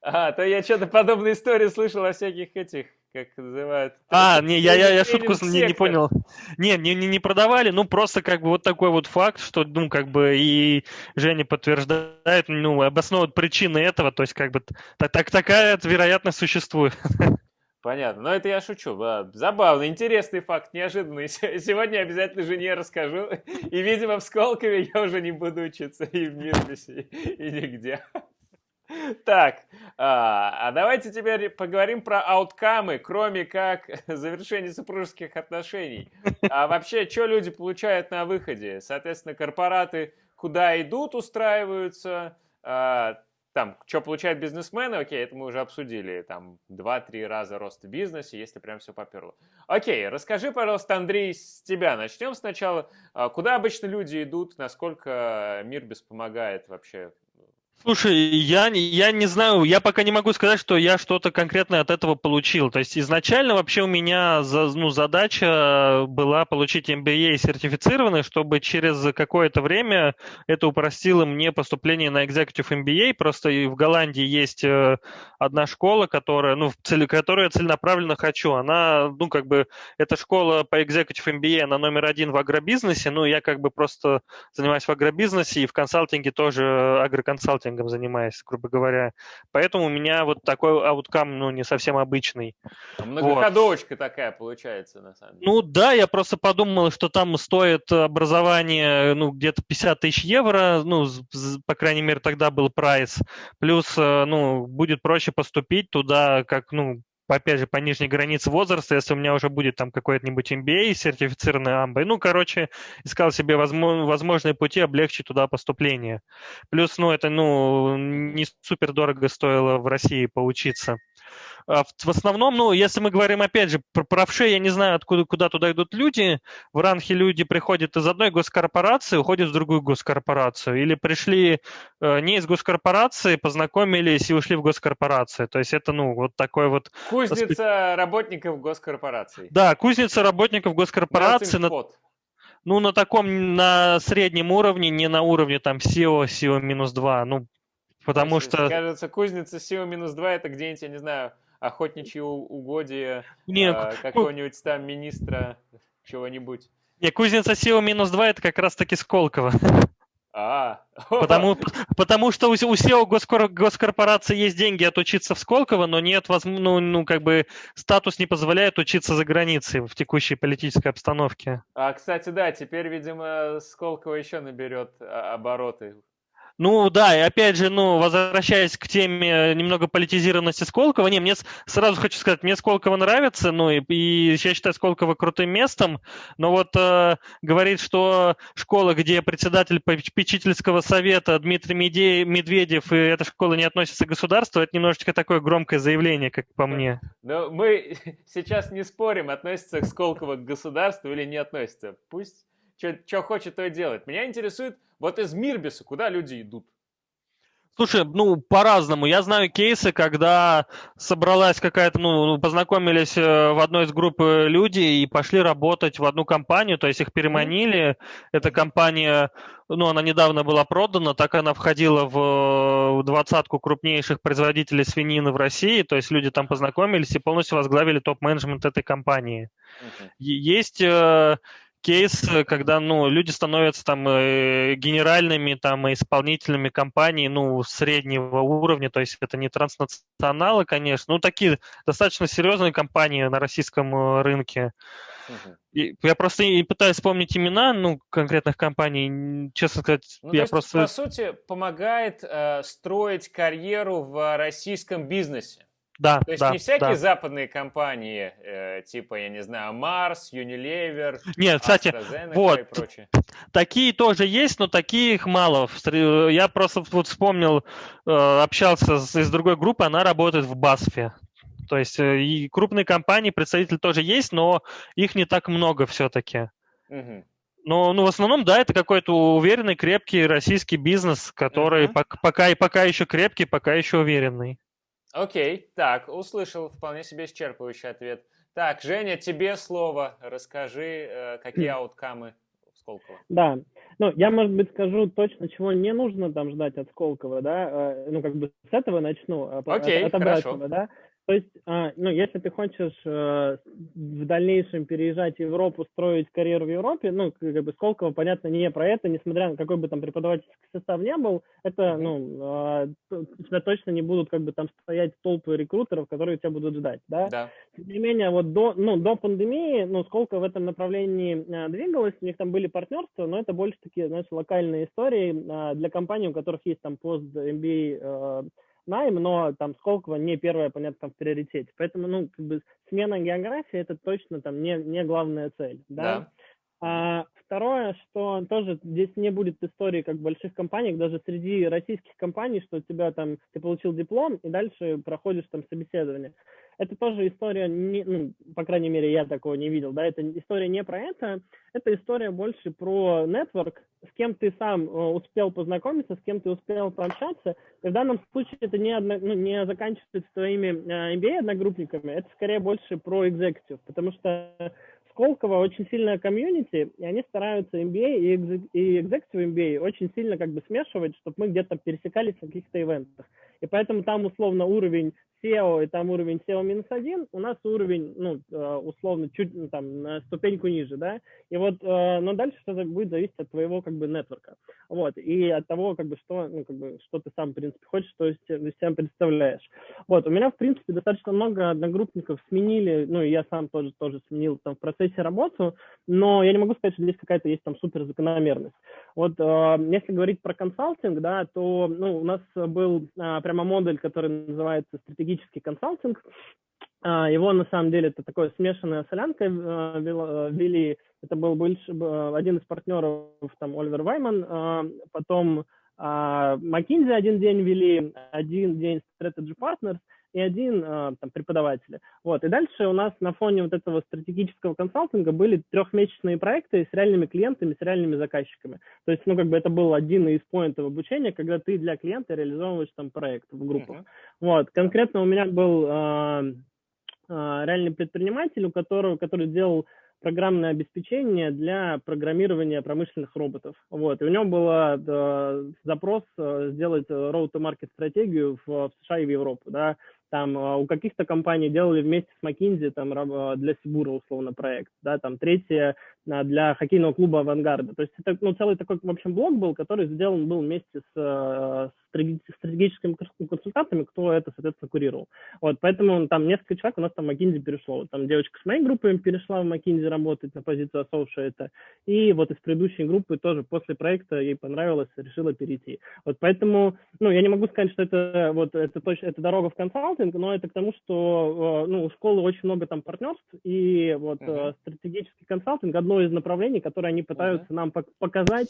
А, то я что-то подобные истории слышал о всяких этих как называют. А, не, я, я, я шутку не, не понял. Не, не, не, не продавали, ну просто как бы вот такой вот факт, что, ну, как бы и Женя подтверждает, ну, обосновывает причины этого, то есть как бы так, так, такая вероятность существует. Понятно. Но это я шучу. Забавно, интересный факт, неожиданный. Сегодня обязательно жене расскажу. И, видимо, в Сколково я уже не буду учиться и в Мирбисе, и нигде. Так, а, а давайте теперь поговорим про ауткамы, кроме как *laughs* завершения супружеских отношений. А вообще, что люди получают на выходе? Соответственно, корпораты куда идут, устраиваются, а, там, что получают бизнесмены, окей, это мы уже обсудили, там, 2-3 раза рост в бизнесе, если прям все поперло. Окей, расскажи, пожалуйста, Андрей, с тебя начнем сначала. А, куда обычно люди идут, насколько мир без помогает вообще Слушай, я, я не знаю, я пока не могу сказать, что я что-то конкретное от этого получил. То есть изначально вообще у меня ну, задача была получить MBA сертифицированный, чтобы через какое-то время это упростило мне поступление на Executive MBA. Просто в Голландии есть э, одна школа, которая, ну, цели, которую я целенаправленно хочу. Она, ну, как бы, эта школа по Executive MBA, она номер один в агробизнесе. Ну, я как бы просто занимаюсь в агробизнесе и в консалтинге тоже агроконсалтинг маркетингом занимаюсь, грубо говоря. Поэтому у меня вот такой ауткам, ну, не совсем обычный. А многоходовочка вот. такая получается, на самом деле. Ну да, я просто подумал, что там стоит образование, ну, где-то 50 тысяч евро, ну, по крайней мере, тогда был прайс. Плюс, э, ну, будет проще поступить туда, как, ну, опять же, по нижней границе возраста, если у меня уже будет там какой-нибудь MBA, сертифицированный AMBA. Ну, короче, искал себе возможные пути облегчить туда поступление. Плюс, ну, это, ну, не супер дорого стоило в России поучиться. А в основном, ну, если мы говорим, опять же, про правши, я не знаю, откуда, куда туда идут люди. В Ранхе люди приходят из одной госкорпорации, уходят в другую госкорпорацию. Или пришли э, не из госкорпорации, познакомились и ушли в госкорпорацию. То есть это, ну, вот такой вот... Кузница работников госкорпораций. Да, кузница работников госкорпорации. На, ну, на таком, на среднем уровне, не на уровне там SEO, SEO минус 2. Ну, потому Значит, что... Кажется, кузница SEO минус 2 это где-нибудь, я не знаю, охотничьи угодья не, э, какого-нибудь там министра чего-нибудь. Не, кузница SEO минус 2 это как раз-таки Сколково. А, *laughs* потому, потому что у, у SEO госкор, госкорпорации есть деньги отучиться в Сколково, но нет, ну, ну, как бы статус не позволяет учиться за границей в текущей политической обстановке. А, кстати, да, теперь, видимо, Сколково еще наберет а, обороты ну да, и опять же, ну, возвращаясь к теме немного политизированности Сколково, не, мне сразу хочу сказать, мне Сколково нравится, ну и, и я считаю Сколково крутым местом, но вот э, говорит, что школа, где председатель попечительского совета Дмитрий Медведев, и эта школа не относится к государству, это немножечко такое громкое заявление, как по мне. Но мы *laughs* сейчас не спорим, относится Сколково к государству или не относится. Пусть что хочет, то и делает. Меня интересует, вот из Мирбиса куда люди идут? Слушай, ну, по-разному. Я знаю кейсы, когда собралась какая-то, ну, ну познакомились э, в одной из групп э, люди и пошли работать в одну компанию, то есть их переманили. Эта компания, ну, она недавно была продана, так она входила в двадцатку крупнейших производителей свинины в России, то есть люди там познакомились и полностью возглавили топ-менеджмент этой компании. Uh-huh. Есть э, кейс, когда ну, люди становятся там э, генеральными там, исполнительными компаний ну, среднего уровня, то есть это не транснационалы, конечно, ну такие достаточно серьезные компании на российском э, рынке. И я просто и пытаюсь вспомнить имена, ну, конкретных компаний, честно сказать, ну, я есть, просто... По сути, помогает э, строить карьеру в российском бизнесе. Да, То есть да, не всякие да. западные компании, э, типа, я не знаю, Марс, Unilever, Нет, кстати, вот, и прочее. Такие тоже есть, но таких мало. Я просто вот вспомнил, э, общался с, из другой группы, она работает в Басфе. То есть э, и крупные компании, представители тоже есть, но их не так много все-таки. Угу. Но ну, в основном, да, это какой-то уверенный, крепкий российский бизнес, который uh-huh. пока, пока, пока еще крепкий, пока еще уверенный. Окей, так, услышал вполне себе исчерпывающий ответ. Так, Женя, тебе слово. Расскажи, э, какие ауткамы в Сколково. Да, ну, я, может быть, скажу точно, чего не нужно там ждать от Сколково, да, э, ну, как бы с этого начну, а Окей, от, от обратного, да. То есть, а, ну, если ты хочешь э, в дальнейшем переезжать в Европу, строить карьеру в Европе, ну, как бы Сколково, понятно, не про это, несмотря на какой бы там преподавательский состав не был, это, ну, а, тебя точно не будут как бы там стоять толпы рекрутеров, которые тебя будут ждать, да? Да. Тем не менее, вот до, ну, до пандемии, ну, Сколково в этом направлении а, двигалось, у них там были партнерства, но это больше такие, знаешь, локальные истории для компаний, у которых есть там пост MBA найм, но там Сколково не первое, понятно, там в приоритете. Поэтому, ну, как бы смена географии это точно там не, не главная цель, да. да. А, второе, что тоже здесь не будет истории как больших компаниях, даже среди российских компаний, что у тебя там, ты получил диплом и дальше проходишь там собеседование. Это тоже история, не, ну, по крайней мере, я такого не видел, да, это история не про это, это история больше про нетворк, с кем ты сам э, успел познакомиться, с кем ты успел пообщаться, и в данном случае это не, одно, ну, не заканчивается твоими э, MBA-одногруппниками, это скорее больше про экзекутив, потому что Сколково очень сильная комьюнити, и они стараются MBA и Executive MBA очень сильно как бы смешивать, чтобы мы где-то пересекались в каких-то ивентах. И поэтому там условно уровень SEO, и там уровень SEO минус один, у нас уровень, ну, э, условно, чуть ну, там на ступеньку ниже, да, и вот, э, но дальше что-то будет зависеть от твоего, как бы, нетворка, вот, и от того, как бы, что, ну, как бы, что ты сам, в принципе, хочешь, что из себя представляешь. Вот, у меня, в принципе, достаточно много одногруппников сменили, ну, и я сам тоже, тоже сменил там в процессе работу, но я не могу сказать, что здесь какая-то есть там супер закономерность. Вот, э, если говорить про консалтинг, да, то, ну, у нас был прямо модуль, который называется стратегический консалтинг. А, его, на самом деле, это такое смешанная солянка э, э, вели. Это был больше, один из партнеров, там, Оливер Вайман, а, потом McKinsey один день вели, один день Strategy Partners, и один э, там, преподаватель. Вот. И дальше у нас на фоне вот этого стратегического консалтинга были трехмесячные проекты с реальными клиентами, с реальными заказчиками. То есть, ну, как бы это был один из поинтов обучения, когда ты для клиента реализовываешь там проект в группах. Uh-huh. Вот. Конкретно у меня был э, э, реальный предприниматель, у которого, который делал программное обеспечение для программирования промышленных роботов. Вот. И у него был э, запрос э, сделать road-to-market стратегию в, в США и в Европу. Да. Там э, у каких-то компаний делали вместе с McKinsey там, э, для Сибура условно проект. Да. Там третье э, для хоккейного клуба «Авангарда». То есть это ну, целый такой, в общем, блок был, который сделан был вместе с, с стратегическими консультантами, кто это, соответственно, курировал. Вот, поэтому там несколько человек у нас там McKinsey перешло. Там девочка с моей группы перешла в McKinsey работать на позицию associate, и вот из предыдущей группы тоже после проекта ей понравилось, решила перейти. Вот поэтому, ну, я не могу сказать, что это вот это точно, это дорога в консалтинг, но это к тому, что, э, ну, у школы очень много там партнерств, и вот uh-huh. стратегический консалтинг одно из направлений, которое они пытаются uh-huh. нам показать,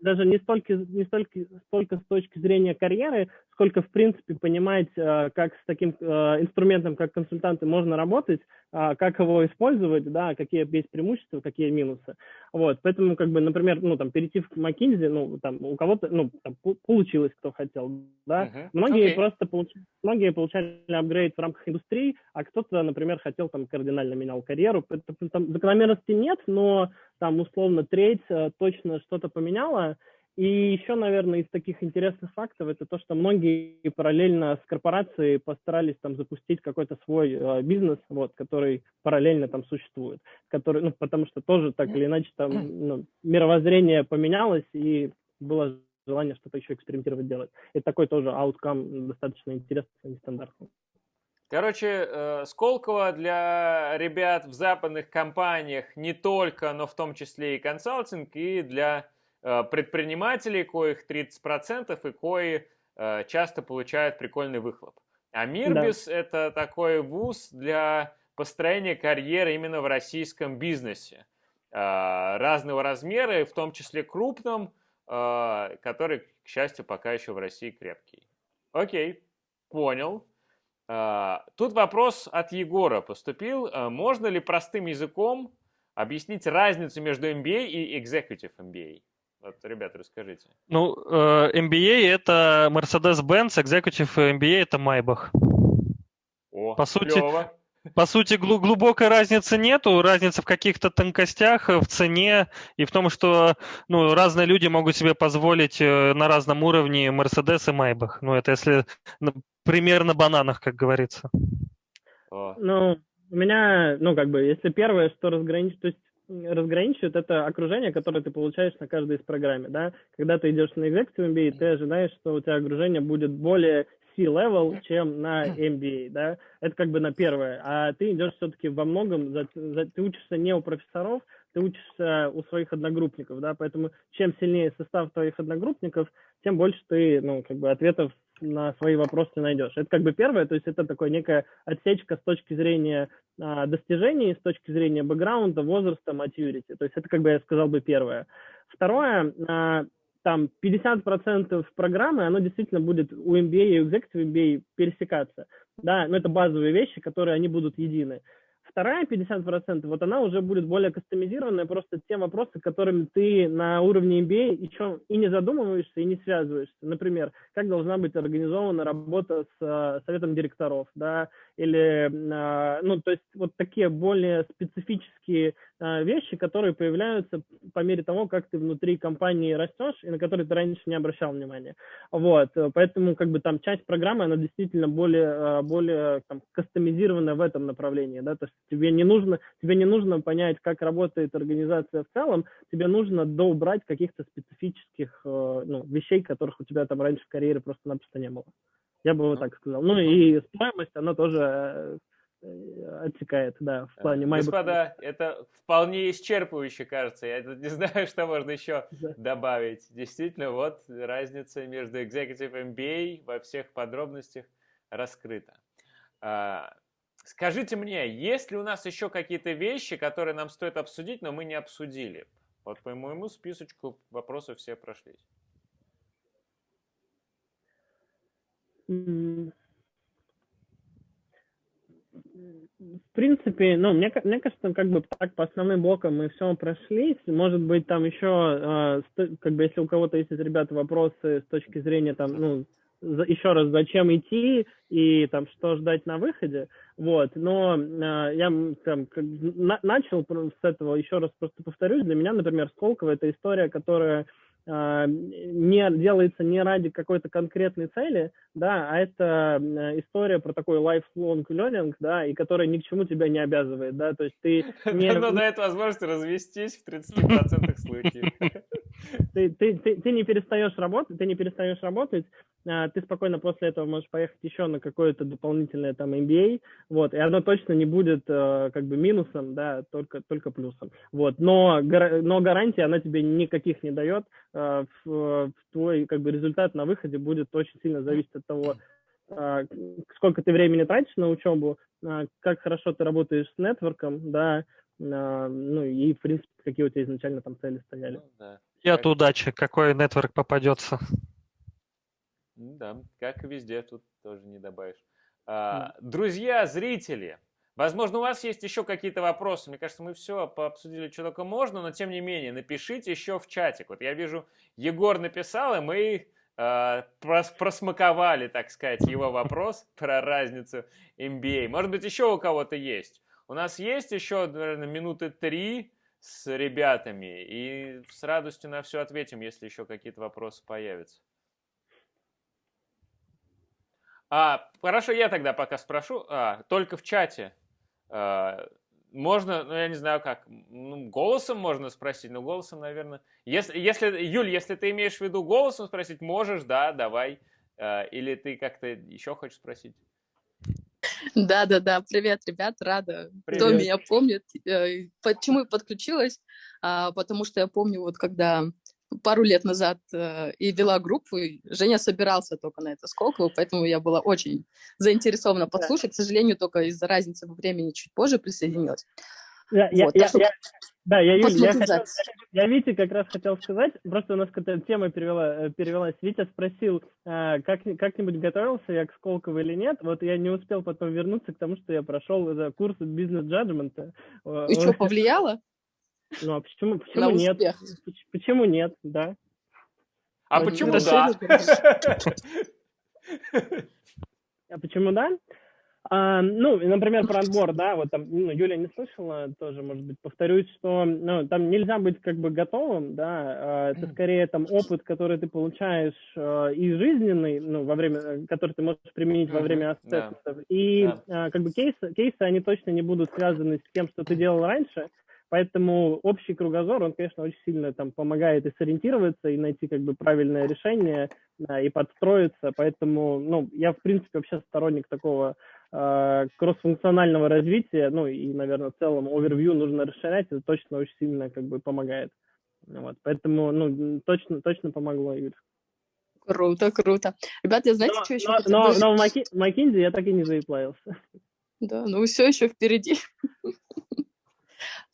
даже не столько, не столько, столько с точки зрения карьеры, сколько, в принципе, понимать, э, как с таким э, инструментом, как консультанты, можно работать, а, как его использовать, да, какие есть преимущества, какие минусы. Вот, поэтому, как бы, например, ну, там, перейти в McKinsey, ну, там, у кого-то, ну, там, получилось, кто хотел, да. Uh-huh. Многие okay. просто получали, многие получали апгрейд в рамках индустрии, а кто-то, например, хотел, там, кардинально менял карьеру. Это, там, закономерности нет, но, там, условно, треть э, точно что-то поменяла, и еще, наверное, из таких интересных фактов это то, что многие параллельно с корпорацией постарались там запустить какой-то свой э, бизнес, вот, который параллельно там существует, который, ну, потому что тоже так или иначе там ну, мировоззрение поменялось и было желание что-то еще экспериментировать делать. И такой тоже ауткам достаточно интересный, нестандартный. Короче, э, Сколково для ребят в западных компаниях не только, но в том числе и консалтинг, и для Э, предпринимателей, коих 30% и кои э, часто получают прикольный выхлоп. А Мирбис да. это такой вуз для построения карьеры именно в российском бизнесе. Разного размера, в том числе крупном, который, к счастью, пока еще в России крепкий. Окей, понял. Тут вопрос от Егора поступил. Можно ли простым языком объяснить разницу между MBA и Executive MBA? Вот, ребята, расскажите. Ну, э, MBA это Mercedes-Benz, Executive MBA это Maybach. О, по сути, по сути, глубокой разницы нету. Разница в каких-то тонкостях, в цене и в том, что ну, разные люди могут себе позволить э, на разном уровне Mercedes и Maybach. Ну, это если пример на бананах, как говорится. Ну, у меня, ну, как бы, если первое, что разграничить, то есть разграничивает это окружение, которое ты получаешь на каждой из программе, да. Когда ты идешь на Executive MBA, ты ожидаешь, что у тебя окружение будет более C-level, чем на MBA, да. Это как бы на первое. А ты идешь все-таки во многом, за, за, ты учишься не у профессоров, ты учишься у своих одногруппников, да, поэтому чем сильнее состав твоих одногруппников, тем больше ты, ну, как бы ответов на свои вопросы найдешь. Это как бы первое, то есть это такая некая отсечка с точки зрения а, достижений, с точки зрения бэкграунда, возраста, maturity. То есть это как бы я сказал бы первое. Второе, а, там 50% программы, оно действительно будет у MBA и у Executive MBA пересекаться. Да, но это базовые вещи, которые они будут едины. Вторая 50%, вот она уже будет более кастомизированная, просто те вопросы, которыми ты на уровне MBA еще и не задумываешься, и не связываешься. Например, как должна быть организована работа с uh, советом директоров, да, или, uh, ну, то есть вот такие более специфические вещи, которые появляются по мере того, как ты внутри компании растешь, и на которые ты раньше не обращал внимания. Вот, поэтому как бы там часть программы, она действительно более, более там, кастомизированная в этом направлении, да, то есть Тебе не нужно, тебе не нужно понять, как работает организация в целом, тебе нужно доубрать каких-то специфических э, ну, вещей, которых у тебя там раньше в карьере просто-напросто не было. Я бы вот так сказал. Ну и стоимость, она тоже э, отсекает, да, в плане MyBook. Господа, это вполне исчерпывающе, кажется. Я не *laughs* знаю, что можно еще да. добавить. Действительно, вот разница между Executive MBA во всех подробностях раскрыта. А, Скажите мне, есть ли у нас еще какие-то вещи, которые нам стоит обсудить, но мы не обсудили? Вот по моему списочку вопросов все прошлись. В принципе, ну, мне, мне кажется, как бы так по основным блокам мы все прошлись. Может быть, там еще, э, как бы, если у кого-то есть из ребят вопросы с точки зрения, там, ну, еще раз, зачем идти и там что ждать на выходе, вот. Но э, я там как, на, начал с этого еще раз просто повторюсь. Для меня, например, Сколково это история, которая а, не делается не ради какой-то конкретной цели, да, а это история про такой lifelong learning, да, и которая ни к чему тебя не обязывает, да, то есть ты *laughs* не... Но дает возможность развестись в 30% случаев. *laughs* Ты, ты, ты, ты не перестаешь работать, ты не перестаешь работать, а, ты спокойно после этого можешь поехать еще на какое-то дополнительное там MBA, вот, и оно точно не будет э, как бы минусом, да, только, только плюсом, вот, но, но гарантия она тебе никаких не дает, э, твой как бы результат на выходе будет очень сильно зависеть от того, э, сколько ты времени тратишь на учебу, как хорошо ты работаешь с нетворком, да, ну и, в принципе, какие у тебя изначально там цели стояли. Ну, да. И от удачи, какой нетворк попадется. Да, как и везде, тут тоже не добавишь. А, друзья, зрители, возможно, у вас есть еще какие-то вопросы. Мне кажется, мы все пообсудили, что только можно, но тем не менее, напишите еще в чатик. Вот я вижу, Егор написал, и мы э, просмаковали, так сказать, его вопрос *laughs* про разницу MBA. Может быть, еще у кого-то есть. У нас есть еще, наверное, минуты три с ребятами, и с радостью на все ответим, если еще какие-то вопросы появятся. А, хорошо, я тогда пока спрошу. А, только в чате. А, можно, ну я не знаю как, ну, голосом можно спросить, но голосом, наверное. Если, если, Юль, если ты имеешь в виду голосом спросить, можешь, да, давай. А, или ты как-то еще хочешь спросить? Да, да, да. Привет, ребят, рада. Привет. Кто меня помнит? Э, почему я подключилась? А, потому что я помню, вот когда пару лет назад э, и вела группу, и Женя собирался только на это Сколково, поэтому я была очень заинтересована послушать. К сожалению, только из-за разницы во времени чуть позже присоединилась. Я, вот, я, я, да, я, Юль, я, хотел, я Вите как раз хотел сказать, просто у нас какая-то тема перевела, э, перевелась. Витя спросил, а, как, как-нибудь готовился я к Сколково или нет. Вот я не успел потом вернуться к тому, что я прошел курс бизнес-джаджмента. И что, повлияло? Ну а почему, почему нет? Почему нет, да. А почему да? *laughs* А почему да? А, ну, например, про отбор, да, вот там, ну, Юля не слышала, тоже, может быть, повторюсь, что, ну, там нельзя быть как бы готовым, да, а, это скорее там опыт, который ты получаешь а, и жизненный, ну, во время, который ты можешь применить во время ассессментов, да. и да. А, как бы кейсы, кейсы, они точно не будут связаны с тем, что ты делал раньше, Поэтому общий кругозор, он, конечно, очень сильно там помогает и сориентироваться, и найти как бы правильное решение, и подстроиться. Поэтому, ну, я, в принципе, вообще сторонник такого э, кроссфункционального развития, ну, и, наверное, в целом овервью нужно расширять, это точно очень сильно как бы помогает. Вот, поэтому, ну, точно, точно помогло, Юль. Круто, круто. Ребята, я знаете, но, что еще но? Но, но в Маки, Макинзи я так и не заиплавился. Да, ну все еще впереди. *laughs*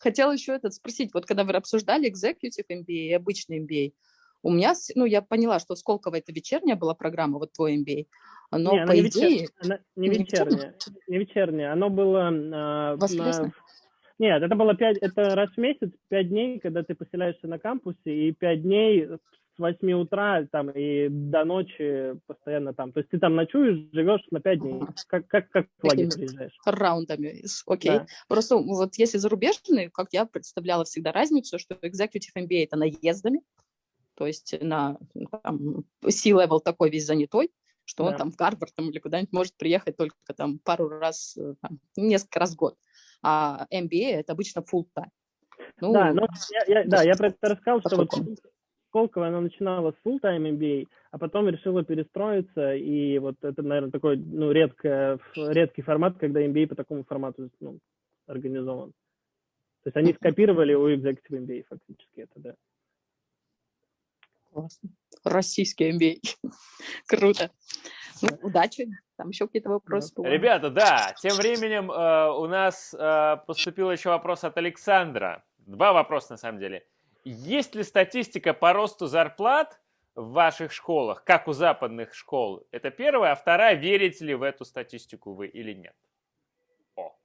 Хотела еще этот спросить, вот когда вы обсуждали executive MBA и обычный MBA, у меня, ну, я поняла, что Сколково это вечерняя была программа, вот твой MBA, но не, по идее... Вечер... Она не, не вечерняя, не вечерняя, оно было... Э, Воскресное? Нет, это было пять, это раз в месяц, пять дней, когда ты поселяешься на кампусе, и пять дней с 8 утра там и до ночи постоянно там. То есть ты там ночуешь, живешь на 5 дней. Как, как, как в лагерь приезжаешь. Раундами, окей. Да. Просто вот если зарубежные, как я представляла всегда разницу, что Executive MBA это наездами, то есть на там, C-level такой весь занятой, что да. он там в Гарвард там, или куда-нибудь может приехать только там пару раз, э, там, несколько раз в год. А MBA это обычно full time. Ну, да, но я, я, да, я про это рассказал, что вот Сколково, она начинала с full-time MBA, а потом решила перестроиться, и вот это, наверное, такой, ну, редко, редкий формат, когда MBA по такому формату ну, организован. То есть они скопировали у Executive MBA фактически это, да. Классно. Российский MBA. *laughs* Круто. Ну, удачи. Там еще какие-то вопросы. Ребята, да, тем временем э, у нас э, поступил еще вопрос от Александра. Два вопроса, на самом деле. Есть ли статистика по росту зарплат в ваших школах, как у западных школ? Это первое. А вторая, верите ли в эту статистику вы или нет? О.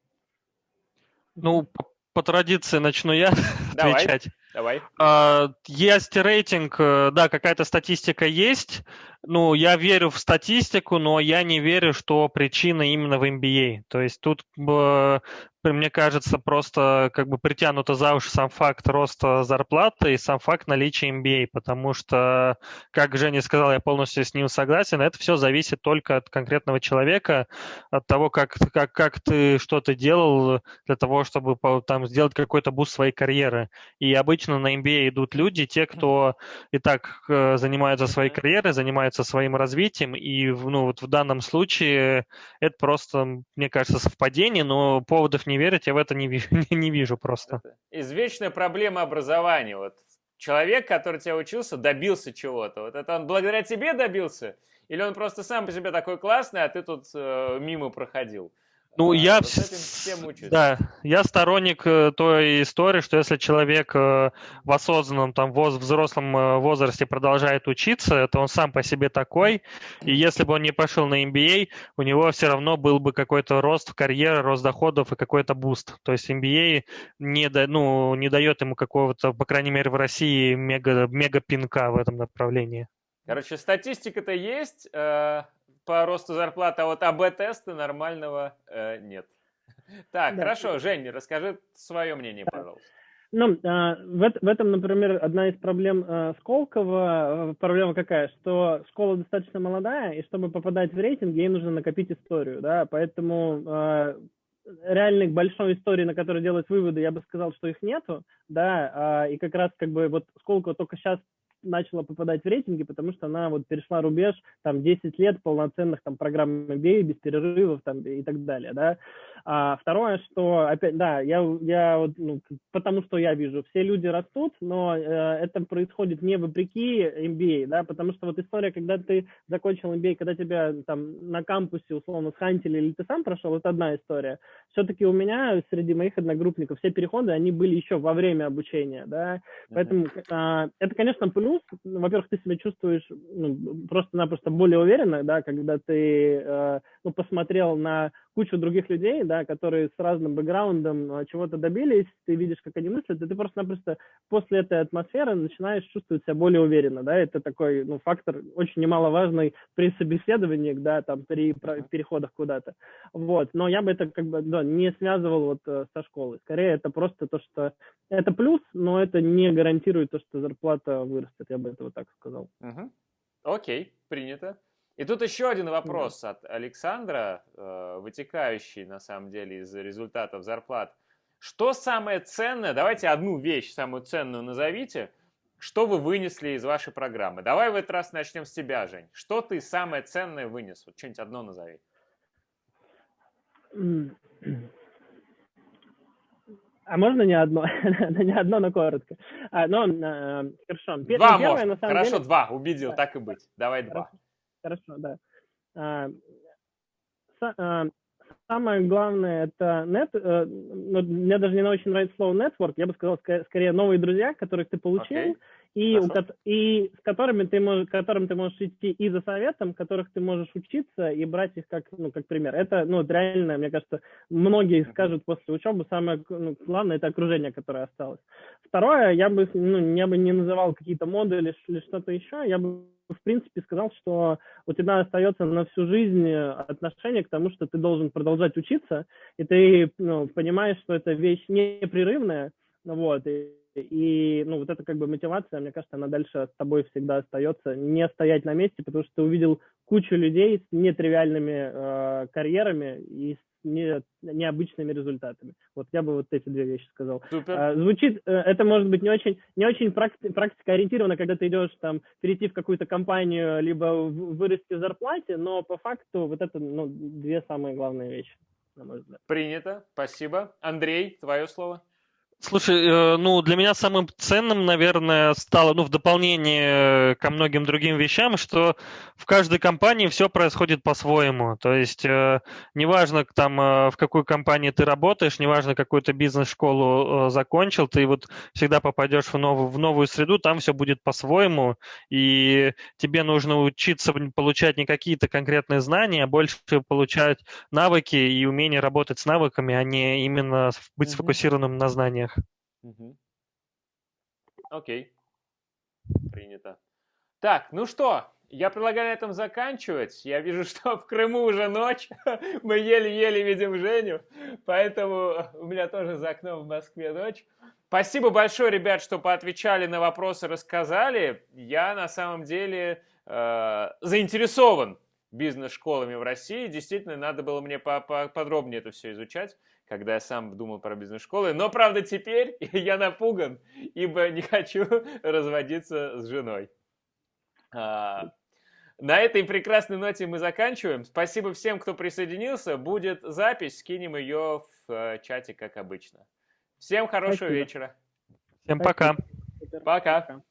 Ну, по, традиции начну я *laughs* Давай. отвечать. Давай. А, Есть рейтинг, э, да, какая-то статистика есть. Ну, я верю в статистику, но я не верю, что причина именно в MBA. То есть тут э, мне кажется, просто как бы притянуто за уши сам факт роста зарплаты и сам факт наличия MBA, потому что, как Женя сказал, я полностью с ним согласен, это все зависит только от конкретного человека, от того, как, как, как ты что-то делал для того, чтобы там сделать какой-то буст своей карьеры. И обычно на MBA идут люди, те, кто и так э, занимаются своей карьерой, занимаются своим развитием, и ну, вот в данном случае это просто, мне кажется, совпадение, но поводов не верить, я в это не, вижу, *laughs* не вижу просто. Извечная проблема образования. Вот человек, который тебя учился, добился чего-то. Вот это он благодаря тебе добился? Или он просто сам по себе такой классный, а ты тут э, мимо проходил? Ну, а, я, вот да, я сторонник э, той истории, что если человек э, в осознанном, там, воз, взрослом э, возрасте продолжает учиться, то он сам по себе такой, и если бы он не пошел на MBA, у него все равно был бы какой-то рост в карьере, рост доходов и какой-то буст. То есть MBA не, да, ну, не дает ему какого-то, по крайней мере, в России мега, мега пинка в этом направлении. Короче, статистика-то есть, по росту зарплаты, а вот АБ-теста нормального э, нет. *laughs* Так, да. хорошо, Жень, расскажи свое мнение, пожалуйста. Ну, а, в, в этом, например, одна из проблем а, Сколково, проблема какая, что школа достаточно молодая, и чтобы попадать в рейтинг, ей нужно накопить историю, да, поэтому а, реальных большой истории, на которой делать выводы, я бы сказал, что их нету, да, и как раз как бы вот Сколково только сейчас начала попадать в рейтинги, потому что она вот перешла рубеж там 10 лет полноценных там программ MBA без перерывов там и так далее, да. А второе, что опять, да, я, я вот, ну, потому что я вижу, все люди растут, но э, это происходит не вопреки MBA, да, потому что вот история, когда ты закончил MBA, когда тебя там на кампусе условно схантили или ты сам прошел, это одна история. Все-таки у меня среди моих одногруппников все переходы, они были еще во время обучения, да, поэтому э, это, конечно, плюс. Во-первых, ты себя чувствуешь ну, просто-напросто более уверенно, да, когда ты э, ну, посмотрел на кучу других людей, да, которые с разным бэкграундом а, чего-то добились, ты видишь, как они мыслят, и ты просто-напросто после этой атмосферы начинаешь чувствовать себя более уверенно, да, это такой, ну, фактор очень немаловажный при собеседовании, да, там, при переходах куда-то, вот, но я бы это как бы, да, не связывал вот э, со школой, скорее это просто то, что это плюс, но это не гарантирует то, что зарплата вырастет, я бы это вот так сказал. Окей, принято. И тут еще один вопрос да. от Александра, э, вытекающий на самом деле из результатов зарплат. Что самое ценное, давайте одну вещь самую ценную назовите, что вы вынесли из вашей программы. Давай в этот раз начнем с тебя, Жень. Что ты самое ценное вынес? Вот что-нибудь одно назови. А можно не одно? *laughs* не одно, но коротко. А, но, э, хорошо. Два Первое, можно. На самом хорошо, деле... два. Убедил, так и быть. Давай хорошо. два. Хорошо, да. А, а, самое главное это нет, э, ну, мне даже не очень нравится слово network, я бы сказал скорее новые друзья, которых ты получил, okay. и, у, и с которыми ты можешь, которым ты можешь идти и за советом, которых ты можешь учиться и брать их как, ну, как пример. Это, ну, реально, мне кажется, многие скажут после учебы, самое ну, главное это окружение, которое осталось. Второе, я бы, ну, я бы не называл какие-то модули или что-то еще, я бы в принципе, сказал, что у тебя остается на всю жизнь отношение к тому, что ты должен продолжать учиться, и ты ну, понимаешь, что это вещь непрерывная, вот, и, и, ну, вот это как бы мотивация, мне кажется, она дальше с тобой всегда остается, не стоять на месте, потому что ты увидел кучу людей с нетривиальными э, карьерами и не, необычными результатами. Вот я бы вот эти две вещи сказал. Супер. А, звучит, э, это может быть не очень, не очень практи, практика ориентировано, когда ты идешь там перейти в какую-то компанию, либо вырасти в зарплате, но по факту вот это ну, две самые главные вещи, на мой взгляд. Принято, спасибо. Андрей, твое слово. Слушай, э, ну, для меня самым ценным, наверное, стало, ну, в дополнение ко многим другим вещам, что в каждой компании все происходит по-своему. То есть, э, неважно, там, э, в какой компании ты работаешь, неважно, какую ты бизнес-школу закончил, ты вот всегда попадешь в новую, в новую среду, там все будет по-своему, и тебе нужно учиться получать не какие-то конкретные знания, а больше получать навыки и умение работать с навыками, а не именно быть сфокусированным на знаниях. Угу. Окей. Принято. Так, ну что, я предлагаю на этом заканчивать. Я вижу, *laughs* что в Крыму уже ночь. *laughs* Мы еле-еле видим Женю. Поэтому у меня тоже за окном в Москве ночь. Спасибо большое, ребят, что поотвечали на вопросы, рассказали. Я на самом деле э, заинтересован бизнес-школами в России. Действительно, надо было мне подробнее это все изучать когда я сам думал про бизнес-школы. Но, правда, теперь *laughs* я напуган, ибо не хочу *laughs* разводиться с женой. А, на этой прекрасной ноте мы заканчиваем. Спасибо всем, кто присоединился. Будет запись, скинем ее в э, чате, как обычно. Всем хорошего Спасибо. вечера. Всем пока. Пока.